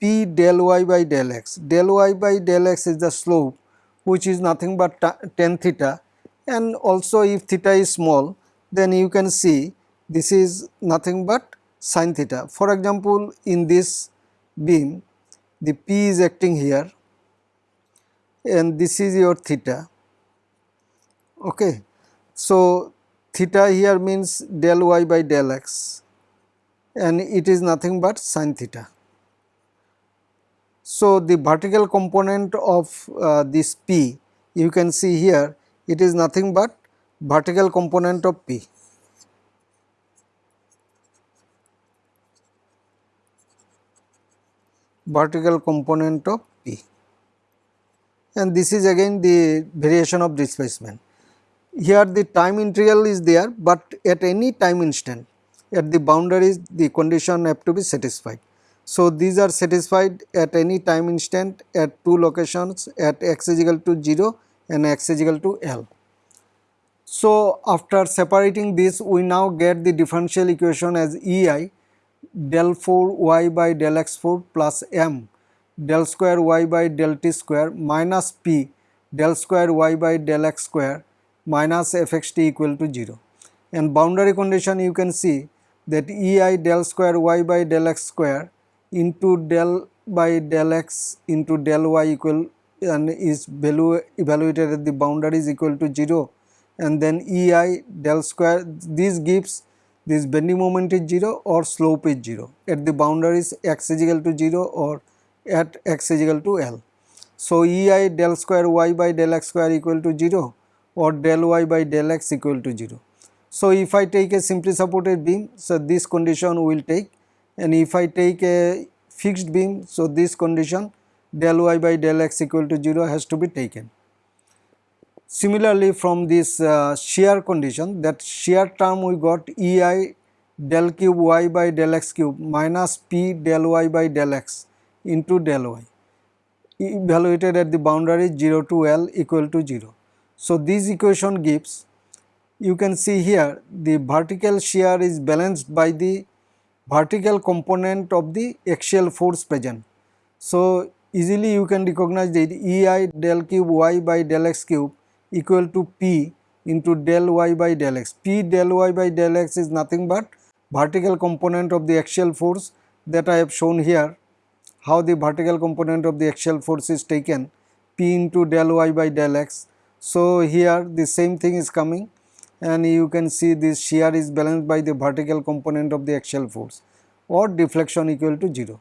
p del y by del x. Del y by del x is the slope which is nothing but tan theta and also if theta is small then you can see this is nothing but sin theta. For example, in this beam the p is acting here and this is your theta. Okay. So, theta here means del y by del x and it is nothing but sin theta. So, the vertical component of uh, this P you can see here it is nothing but vertical component of P. vertical component of P and this is again the variation of displacement. Here the time integral is there, but at any time instant at the boundaries the condition have to be satisfied. So, these are satisfied at any time instant at two locations at x is equal to 0 and x is equal to L. So, after separating this we now get the differential equation as EI del 4 y by del x 4 plus m del square y by del t square minus p del square y by del x square minus fxt equal to 0. And boundary condition you can see that ei del square y by del x square into del by del x into del y equal and is value evaluated at the boundary is equal to 0 and then ei del square this gives this bending moment is 0 or slope is 0 at the boundaries x is equal to 0 or at x is equal to L. So, ei del square y by del x square equal to 0 or del y by del x equal to 0. So, if I take a simply supported beam, so this condition will take and if I take a fixed beam so this condition del y by del x equal to 0 has to be taken. Similarly from this uh, shear condition that shear term we got ei del cube y by del x cube minus p del y by del x into del y evaluated at the boundary 0 to L equal to 0. So, this equation gives you can see here the vertical shear is balanced by the vertical component of the axial force present. So, easily you can recognize that EI del cube y by del x cube equal to P into del y by del x. P del y by del x is nothing but vertical component of the axial force that I have shown here how the vertical component of the axial force is taken P into del y by del x. So, here the same thing is coming and you can see this shear is balanced by the vertical component of the axial force or deflection equal to 0.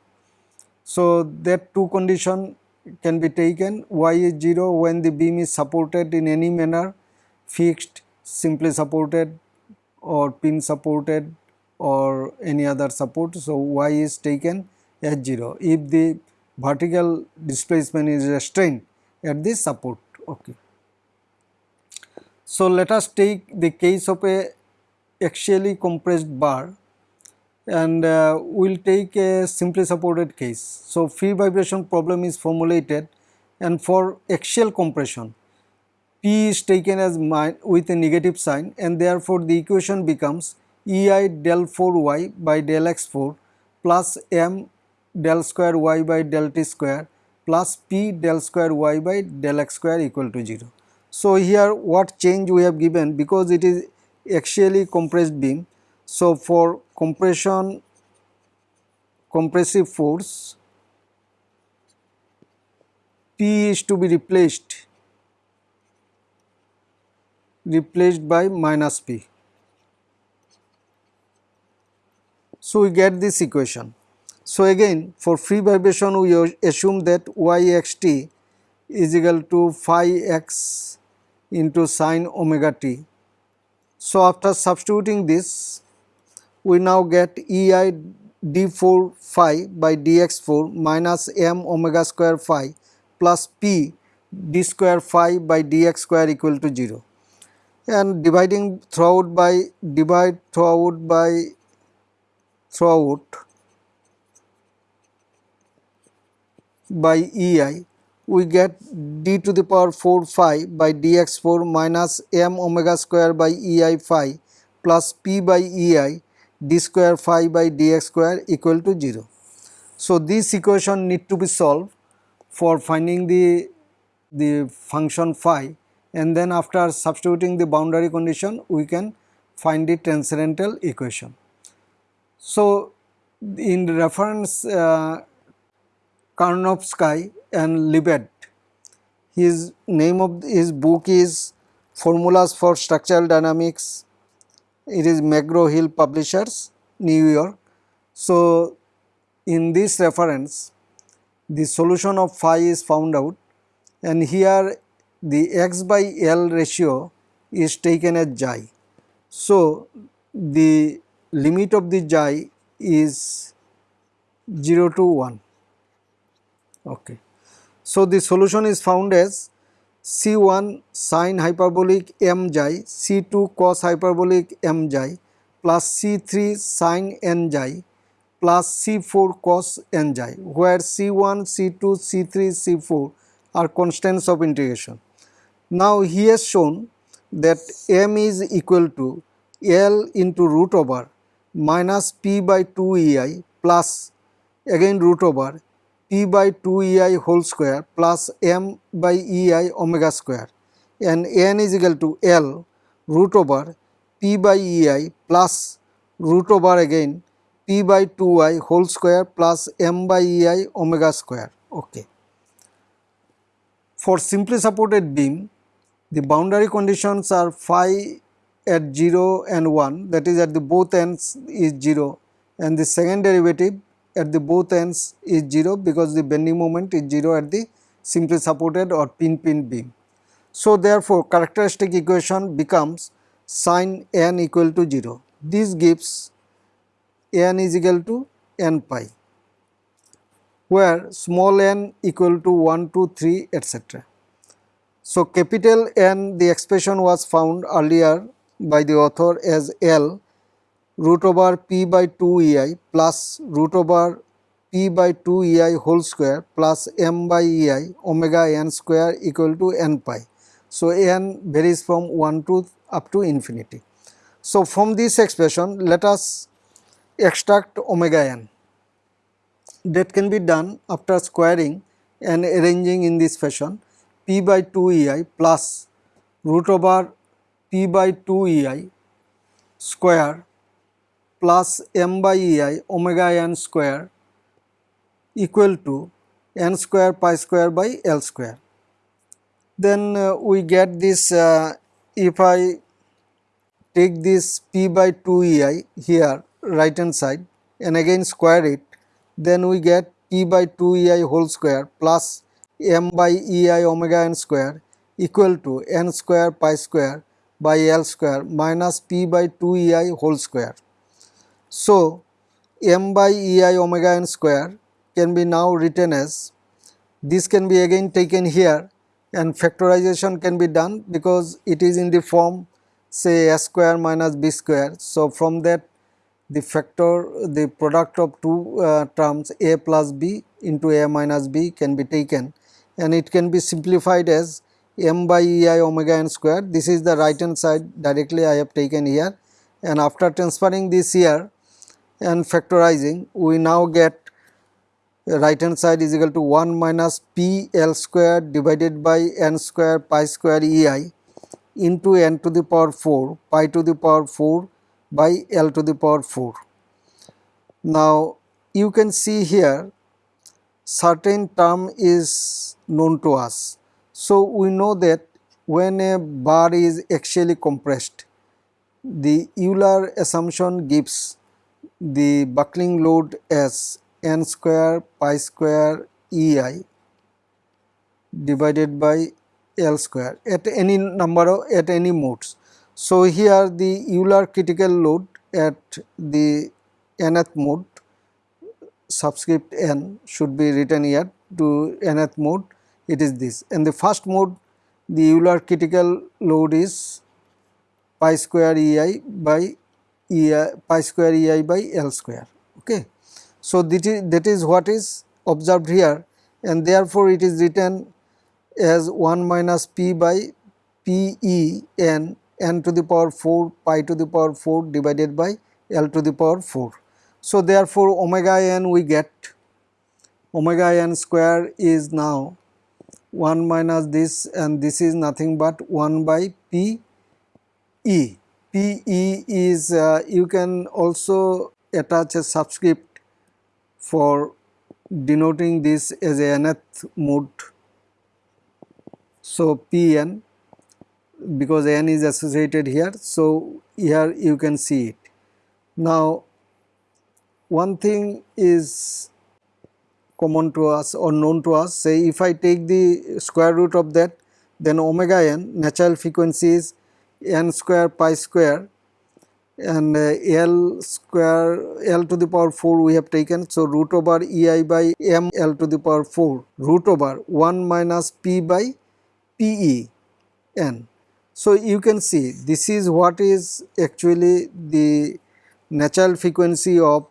So, that two condition can be taken y is 0 when the beam is supported in any manner fixed simply supported or pin supported or any other support. So, y is taken as 0 if the vertical displacement is restrained at the support. Okay. So, let us take the case of a axially compressed bar and uh, we will take a simply supported case. So, free vibration problem is formulated and for axial compression P is taken as with a negative sign and therefore the equation becomes EI del 4 y by del x 4 plus m del square y by del t square plus p del square y by del x square equal to 0. So, here what change we have given because it is axially compressed beam. So, for compression compressive force P is to be replaced replaced by minus P. So, we get this equation. So, again for free vibration we assume that y x t is equal to phi x into sine omega t. So, after substituting this we now get E i d 4 phi by dx 4 minus m omega square phi plus p d square phi by dx square equal to 0 and dividing throughout by divide throughout by throughout by E i we get d to the power 4 phi by dx 4 minus m omega square by ei phi plus p by ei d square phi by dx square equal to 0. So, this equation need to be solved for finding the, the function phi and then after substituting the boundary condition we can find the transcendental equation. So, in reference uh, Karnovsky and Lebed. His name of his book is Formulas for Structural Dynamics. It is McGraw Hill Publishers, New York. So, in this reference, the solution of phi is found out and here the x by L ratio is taken as xi. So, the limit of the xi is 0 to 1 Okay. So, the solution is found as C1 sine hyperbolic m xi, C2 cos hyperbolic m xi plus C3 sine n xi plus C4 cos n xi, where C1, C2, C3, C4 are constants of integration. Now, he has shown that m is equal to L into root over minus p by 2 ei plus again root over p by 2 ei whole square plus m by ei omega square and n is equal to L root over p by ei plus root over again p by 2i whole square plus m by ei omega square. Okay. For simply supported beam, the boundary conditions are phi at 0 and 1 that is at the both ends is 0 and the second derivative at the both ends is 0 because the bending moment is 0 at the simply supported or pin pin beam. So, therefore, characteristic equation becomes sine n equal to 0. This gives n is equal to n pi where small n equal to 1 2 3 etc. So, capital N the expression was found earlier by the author as L root over p by 2 ei plus root over p by 2 ei whole square plus m by ei omega n square equal to n pi. So, n varies from 1 to up to infinity. So, from this expression let us extract omega n that can be done after squaring and arranging in this fashion p by 2 ei plus root over p by 2 ei square plus m by ei omega n square equal to n square pi square by l square. Then uh, we get this uh, if I take this p by 2 ei here right hand side and again square it then we get p by 2 ei whole square plus m by ei omega n square equal to n square pi square by l square minus p by 2 ei whole square. So, m by ei omega n square can be now written as this can be again taken here and factorization can be done because it is in the form say s square minus b square. So, from that the factor the product of two uh, terms a plus b into a minus b can be taken. And it can be simplified as m by ei omega n square. This is the right hand side directly I have taken here. And after transferring this here and factorizing we now get right hand side is equal to 1 minus p l square divided by n square pi square ei into n to the power 4 pi to the power 4 by l to the power 4. Now you can see here certain term is known to us. So we know that when a bar is axially compressed the Euler assumption gives the buckling load as n square pi square ei divided by L square at any number of at any modes. So, here the Euler critical load at the nth mode subscript n should be written here to nth mode it is this and the first mode the Euler critical load is pi square ei by ei pi square ei by L square okay. So, that is, that is what is observed here and therefore, it is written as 1 minus p by p e n n to the power 4 pi to the power 4 divided by L to the power 4. So, therefore, omega n we get omega n square is now 1 minus this and this is nothing but 1 by p e. p e is uh, you can also attach a subscript for denoting this as a nth mode. So, p n because n is associated here. So, here you can see it. Now, one thing is common to us or known to us say if I take the square root of that then omega n natural frequency is n square pi square and uh, L square L to the power 4 we have taken. So, root over ei by m L to the power 4 root over 1 minus p by p e n so, you can see this is what is actually the natural frequency of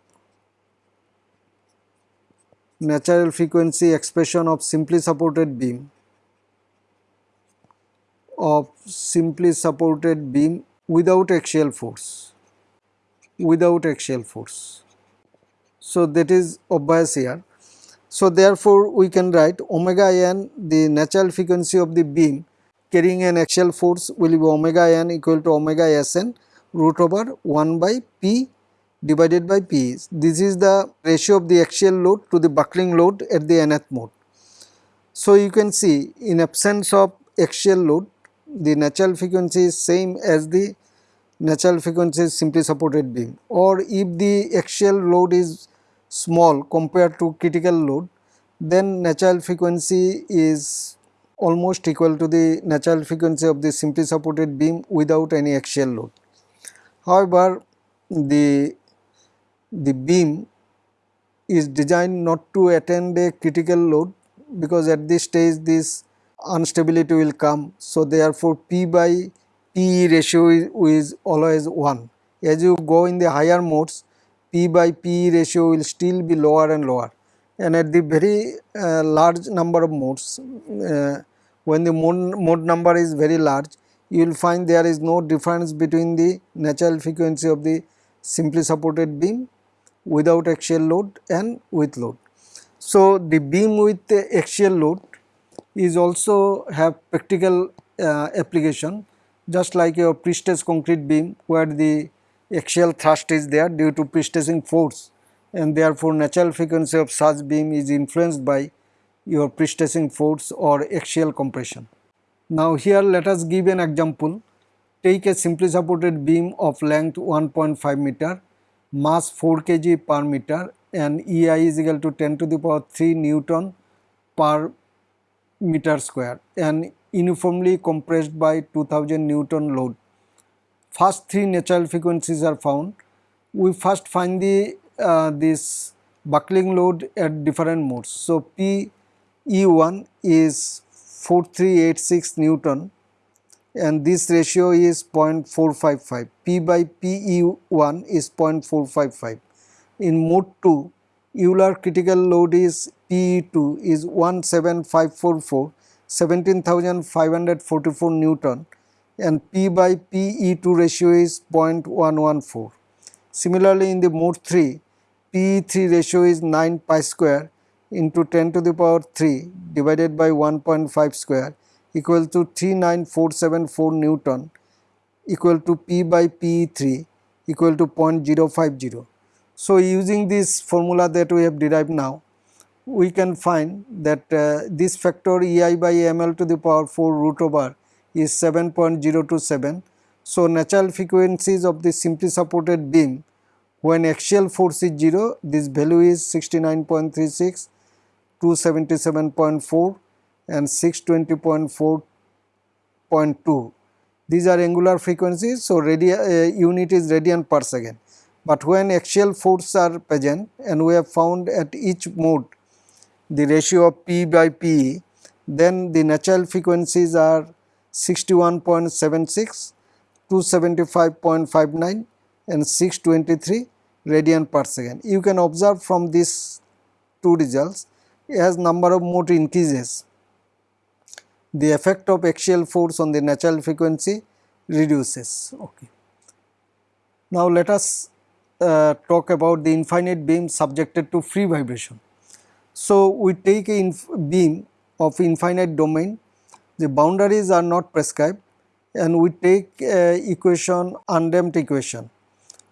natural frequency expression of simply supported beam of simply supported beam without axial force without axial force. So, that is obvious here. So, therefore, we can write omega n the natural frequency of the beam carrying an axial force will be omega n equal to omega sn root over 1 by p divided by p. This is the ratio of the axial load to the buckling load at the nth mode. So, you can see in absence of axial load the natural frequency is same as the natural frequency simply supported beam or if the axial load is small compared to critical load then natural frequency is almost equal to the natural frequency of the simply supported beam without any axial load. However, the, the beam is designed not to attend a critical load because at this stage this instability will come. So, therefore, P by P ratio is, is always 1. As you go in the higher modes, P by P ratio will still be lower and lower. and at the very uh, large number of modes uh, when the mode, mode number is very large you will find there is no difference between the natural frequency of the simply supported beam without axial load and with load. So, the beam with the axial load is also have practical uh, application just like your pre-stress concrete beam where the axial thrust is there due to pre-stressing force and therefore natural frequency of such beam is influenced by your pre-stressing force or axial compression. Now here let us give an example. Take a simply supported beam of length 1.5 meter, mass 4 kg per meter and EI is equal to 10 to the power 3 Newton per meter square and uniformly compressed by 2000 Newton load. First three natural frequencies are found. We first find the uh, this buckling load at different modes. So, P E1 is 4386 Newton and this ratio is 0.455. P by PE1 is 0.455. In mode 2, Euler critical load is PE2 is 17544 17544 Newton and P by PE2 ratio is 0.114. Similarly, in the mode 3, PE3 ratio is 9 pi square into 10 to the power 3 divided by 1.5 square equal to 39474 Newton equal to P by PE3 equal to 0.050. So, using this formula that we have derived now, we can find that uh, this factor EI by ml to the power 4 root over is 7.027. So, natural frequencies of the simply supported beam when axial force is 0 this value is 69.36 277.4 and 620.4.2 these are angular frequencies so radi uh, unit is radian per second but when axial force are present and we have found at each mode the ratio of p by p then the natural frequencies are 61.76 275.59 and 623 radian per second. You can observe from these two results as number of mode increases the effect of axial force on the natural frequency reduces. Okay. Now let us uh, talk about the infinite beam subjected to free vibration. So we take a beam of infinite domain, the boundaries are not prescribed and we take uh, equation undamped equation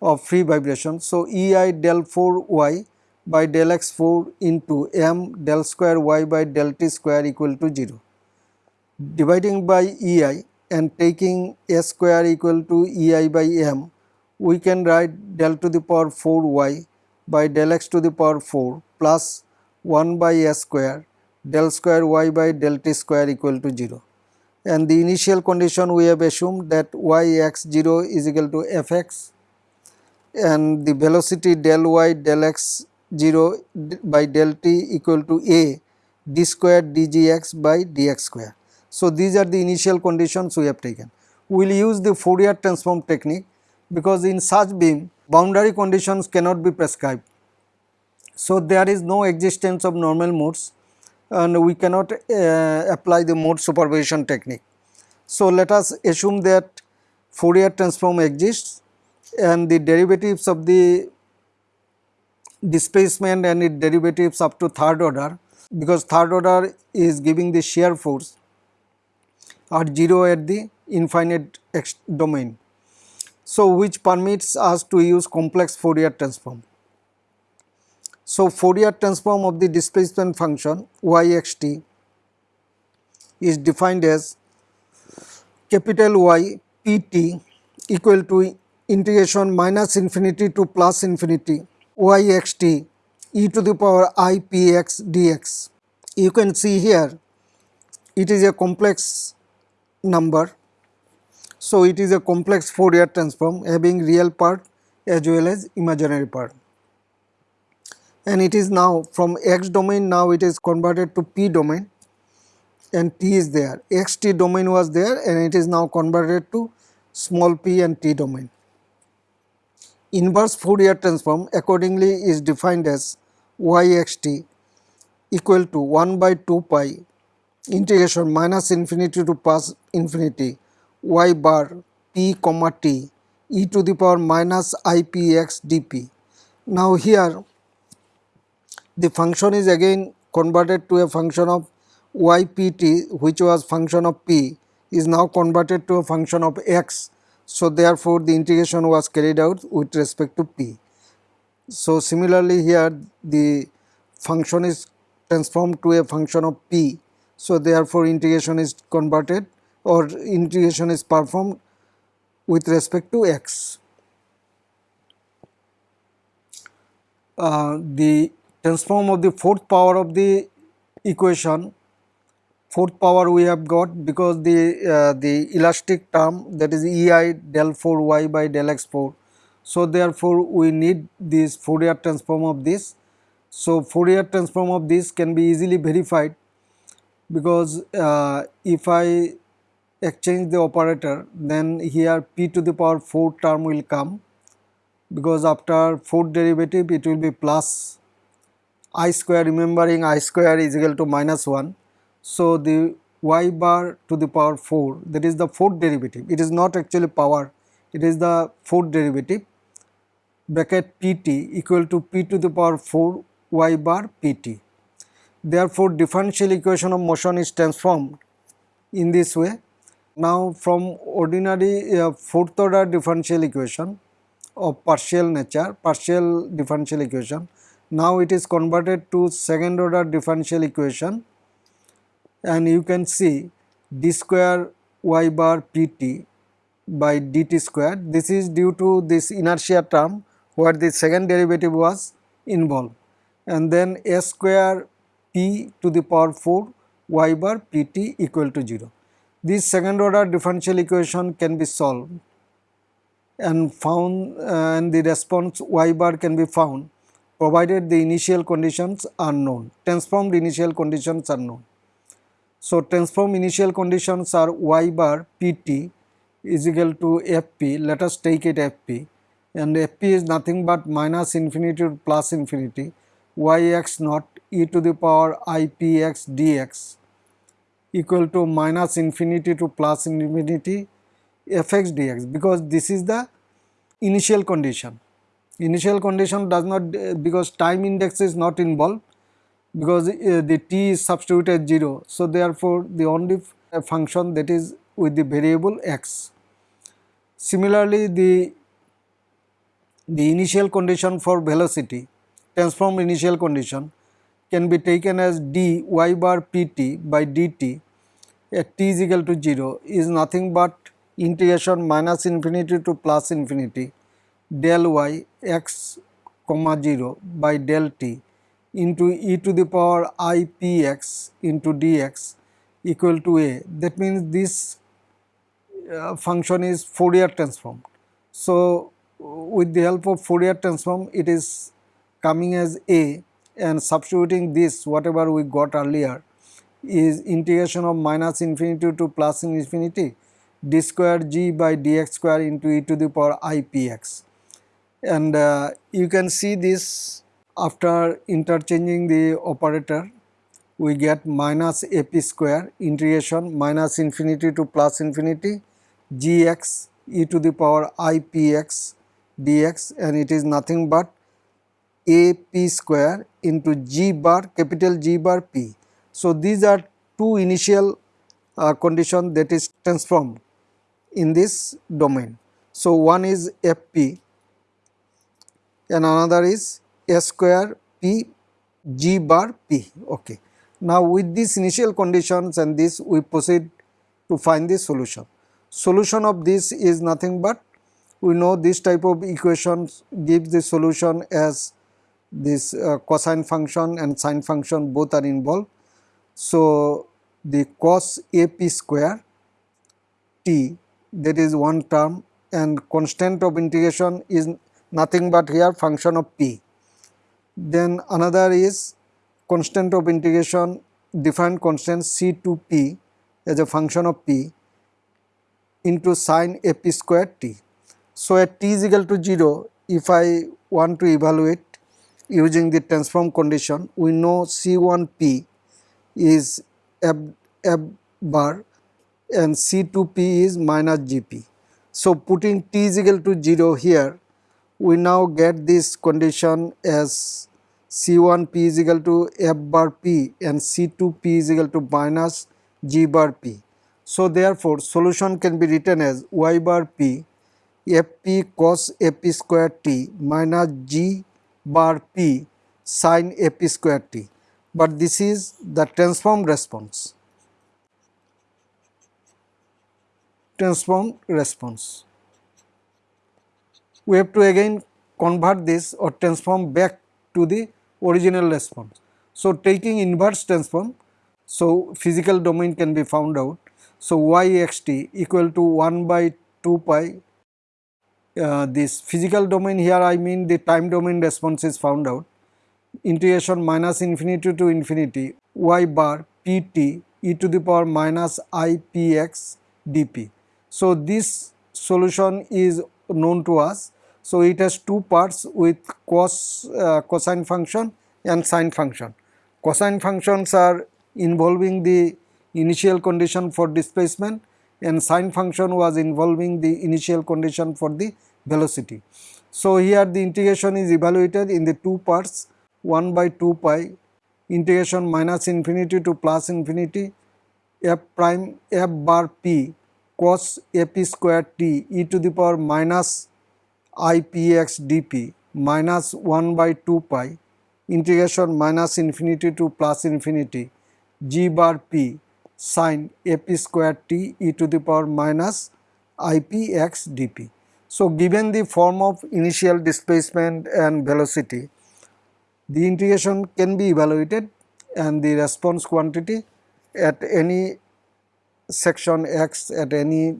of free vibration. So, EI del 4 y by del x 4 into m del square y by del t square equal to 0. Dividing by EI and taking s square equal to EI by m, we can write del to the power 4 y by del x to the power 4 plus 1 by s square del square y by del t square equal to 0. And the initial condition we have assumed that y x 0 is equal to f x and the velocity del y del x 0 by del t equal to a d square dgx by dx square. So, these are the initial conditions we have taken. We will use the Fourier transform technique because in such beam boundary conditions cannot be prescribed. So, there is no existence of normal modes and we cannot uh, apply the mode superposition technique. So, let us assume that Fourier transform exists and the derivatives of the displacement and its derivatives up to third order because third order is giving the shear force are 0 at the infinite domain. So, which permits us to use complex Fourier transform. So, Fourier transform of the displacement function yxt is defined as capital Y pt equal to integration minus infinity to plus infinity yxt e to the power i p x dx. You can see here it is a complex number. So, it is a complex Fourier transform having real part as well as imaginary part. And it is now from x domain now it is converted to p domain and t is there. xt domain was there and it is now converted to small p and t domain. Inverse Fourier transform accordingly is defined as yxt equal to 1 by 2 pi integration minus infinity to plus infinity y bar p comma t e to the power minus i p x dp. Now here the function is again converted to a function of ypt which was function of p is now converted to a function of x. So, therefore, the integration was carried out with respect to p. So, similarly here the function is transformed to a function of p. So, therefore, integration is converted or integration is performed with respect to x. Uh, the transform of the fourth power of the equation fourth power we have got because the uh, the elastic term that is ei del 4 y by del x 4. So, therefore, we need this Fourier transform of this. So, Fourier transform of this can be easily verified because uh, if I exchange the operator then here p to the power 4 term will come because after fourth derivative it will be plus i square remembering i square is equal to minus 1 so, the y bar to the power 4 that is the fourth derivative it is not actually power it is the fourth derivative bracket pt equal to p to the power 4 y bar pt. Therefore, differential equation of motion is transformed in this way. Now, from ordinary uh, fourth order differential equation of partial nature, partial differential equation, now it is converted to second order differential equation and you can see d square y bar pt by dt square. This is due to this inertia term where the second derivative was involved and then s square p to the power 4 y bar pt equal to 0. This second order differential equation can be solved and found uh, and the response y bar can be found provided the initial conditions are known, transformed initial conditions are known. So, transform initial conditions are y bar pt is equal to fp, let us take it fp and fp is nothing but minus infinity to plus infinity. Yx naught e to the power ipx dx equal to minus infinity to plus infinity fx dx because this is the initial condition. Initial condition does not because time index is not involved because uh, the t is substituted 0. So, therefore, the only function that is with the variable x. Similarly, the, the initial condition for velocity transform initial condition can be taken as d y bar pt by dt at t is equal to 0 is nothing but integration minus infinity to plus infinity del y x comma 0 by del t into e to the power i p x into dx equal to a. That means this uh, function is Fourier transformed. So, with the help of Fourier transform it is coming as a and substituting this whatever we got earlier is integration of minus infinity to plus infinity d square g by dx square into e to the power i p x. And uh, you can see this after interchanging the operator, we get minus ap square integration minus infinity to plus infinity gx e to the power ipx dx and it is nothing but ap square into g bar capital G bar p. So, these are two initial uh, condition that is transformed in this domain. So, one is fp and another is s square p g bar p. Okay. Now, with these initial conditions and this we proceed to find the solution. Solution of this is nothing but we know this type of equations gives the solution as this uh, cosine function and sine function both are involved. So, the cos a p square t that is one term and constant of integration is nothing but here function of p then another is constant of integration defined constant C2p as a function of p into sine ap square t. So, at t is equal to 0 if I want to evaluate using the transform condition we know C1p is f, f bar and C2p is minus GP. So, putting t is equal to 0 here we now get this condition as C1p is equal to f bar p and C2p is equal to minus g bar p. So, therefore, solution can be written as y bar p fp cos Fp square t minus g bar p sin Fp square t, but this is the transformed response. Transformed response. We have to again convert this or transform back to the original response. So, taking inverse transform, so physical domain can be found out. So, y x t equal to 1 by 2 pi uh, this physical domain here I mean the time domain response is found out integration minus infinity to infinity y bar pt e to the power minus i p x dp. So, this solution is known to us. So, it has two parts with cos uh, cosine function and sine function. Cosine functions are involving the initial condition for displacement and sine function was involving the initial condition for the velocity. So, here the integration is evaluated in the two parts 1 by 2 pi integration minus infinity to plus infinity f prime f bar p cos ap square t e to the power minus i p x dp minus 1 by 2 pi integration minus infinity to plus infinity g bar p sine ap square t e to the power minus i p x dp. So, given the form of initial displacement and velocity, the integration can be evaluated and the response quantity at any section x at any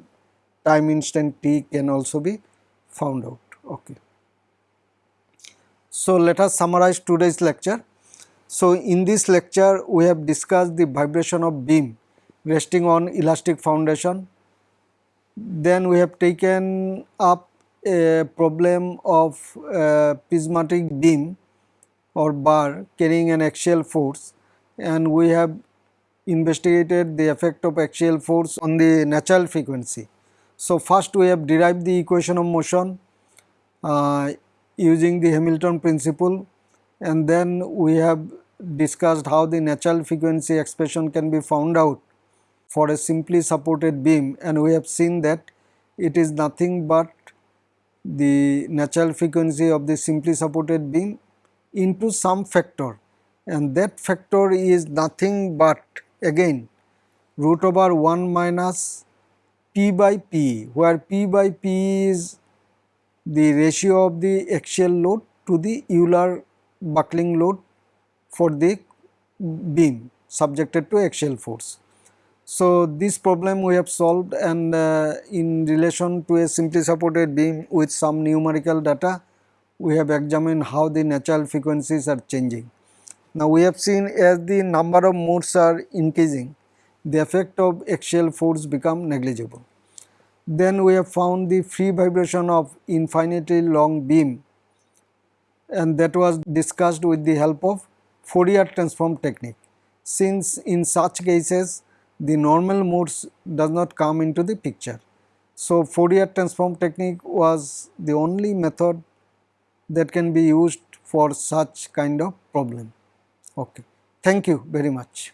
time instant t can also be found out. Okay. So, let us summarize today's lecture. So, in this lecture we have discussed the vibration of beam resting on elastic foundation. Then we have taken up a problem of a prismatic beam or bar carrying an axial force and we have investigated the effect of axial force on the natural frequency. So, first we have derived the equation of motion uh, Uh, using the Hamilton principle. And then we have discussed how the natural frequency expression can be found out for a simply supported beam. And we have seen that it is nothing but the natural frequency of the simply supported beam into some factor. And that factor is nothing but again root over 1 minus p by p where p by p is the ratio of the axial load to the Euler buckling load for the beam subjected to axial force. So, this problem we have solved and uh, in relation to a simply supported beam with some numerical data we have examined how the natural frequencies are changing. Now we have seen as the number of modes are increasing the effect of axial force become negligible. Then we have found the free vibration of infinitely long beam and that was discussed with the help of Fourier transform technique. Since in such cases the normal modes does not come into the picture. So, Fourier transform technique was the only method that can be used for such kind of problem. Okay. Thank you very much.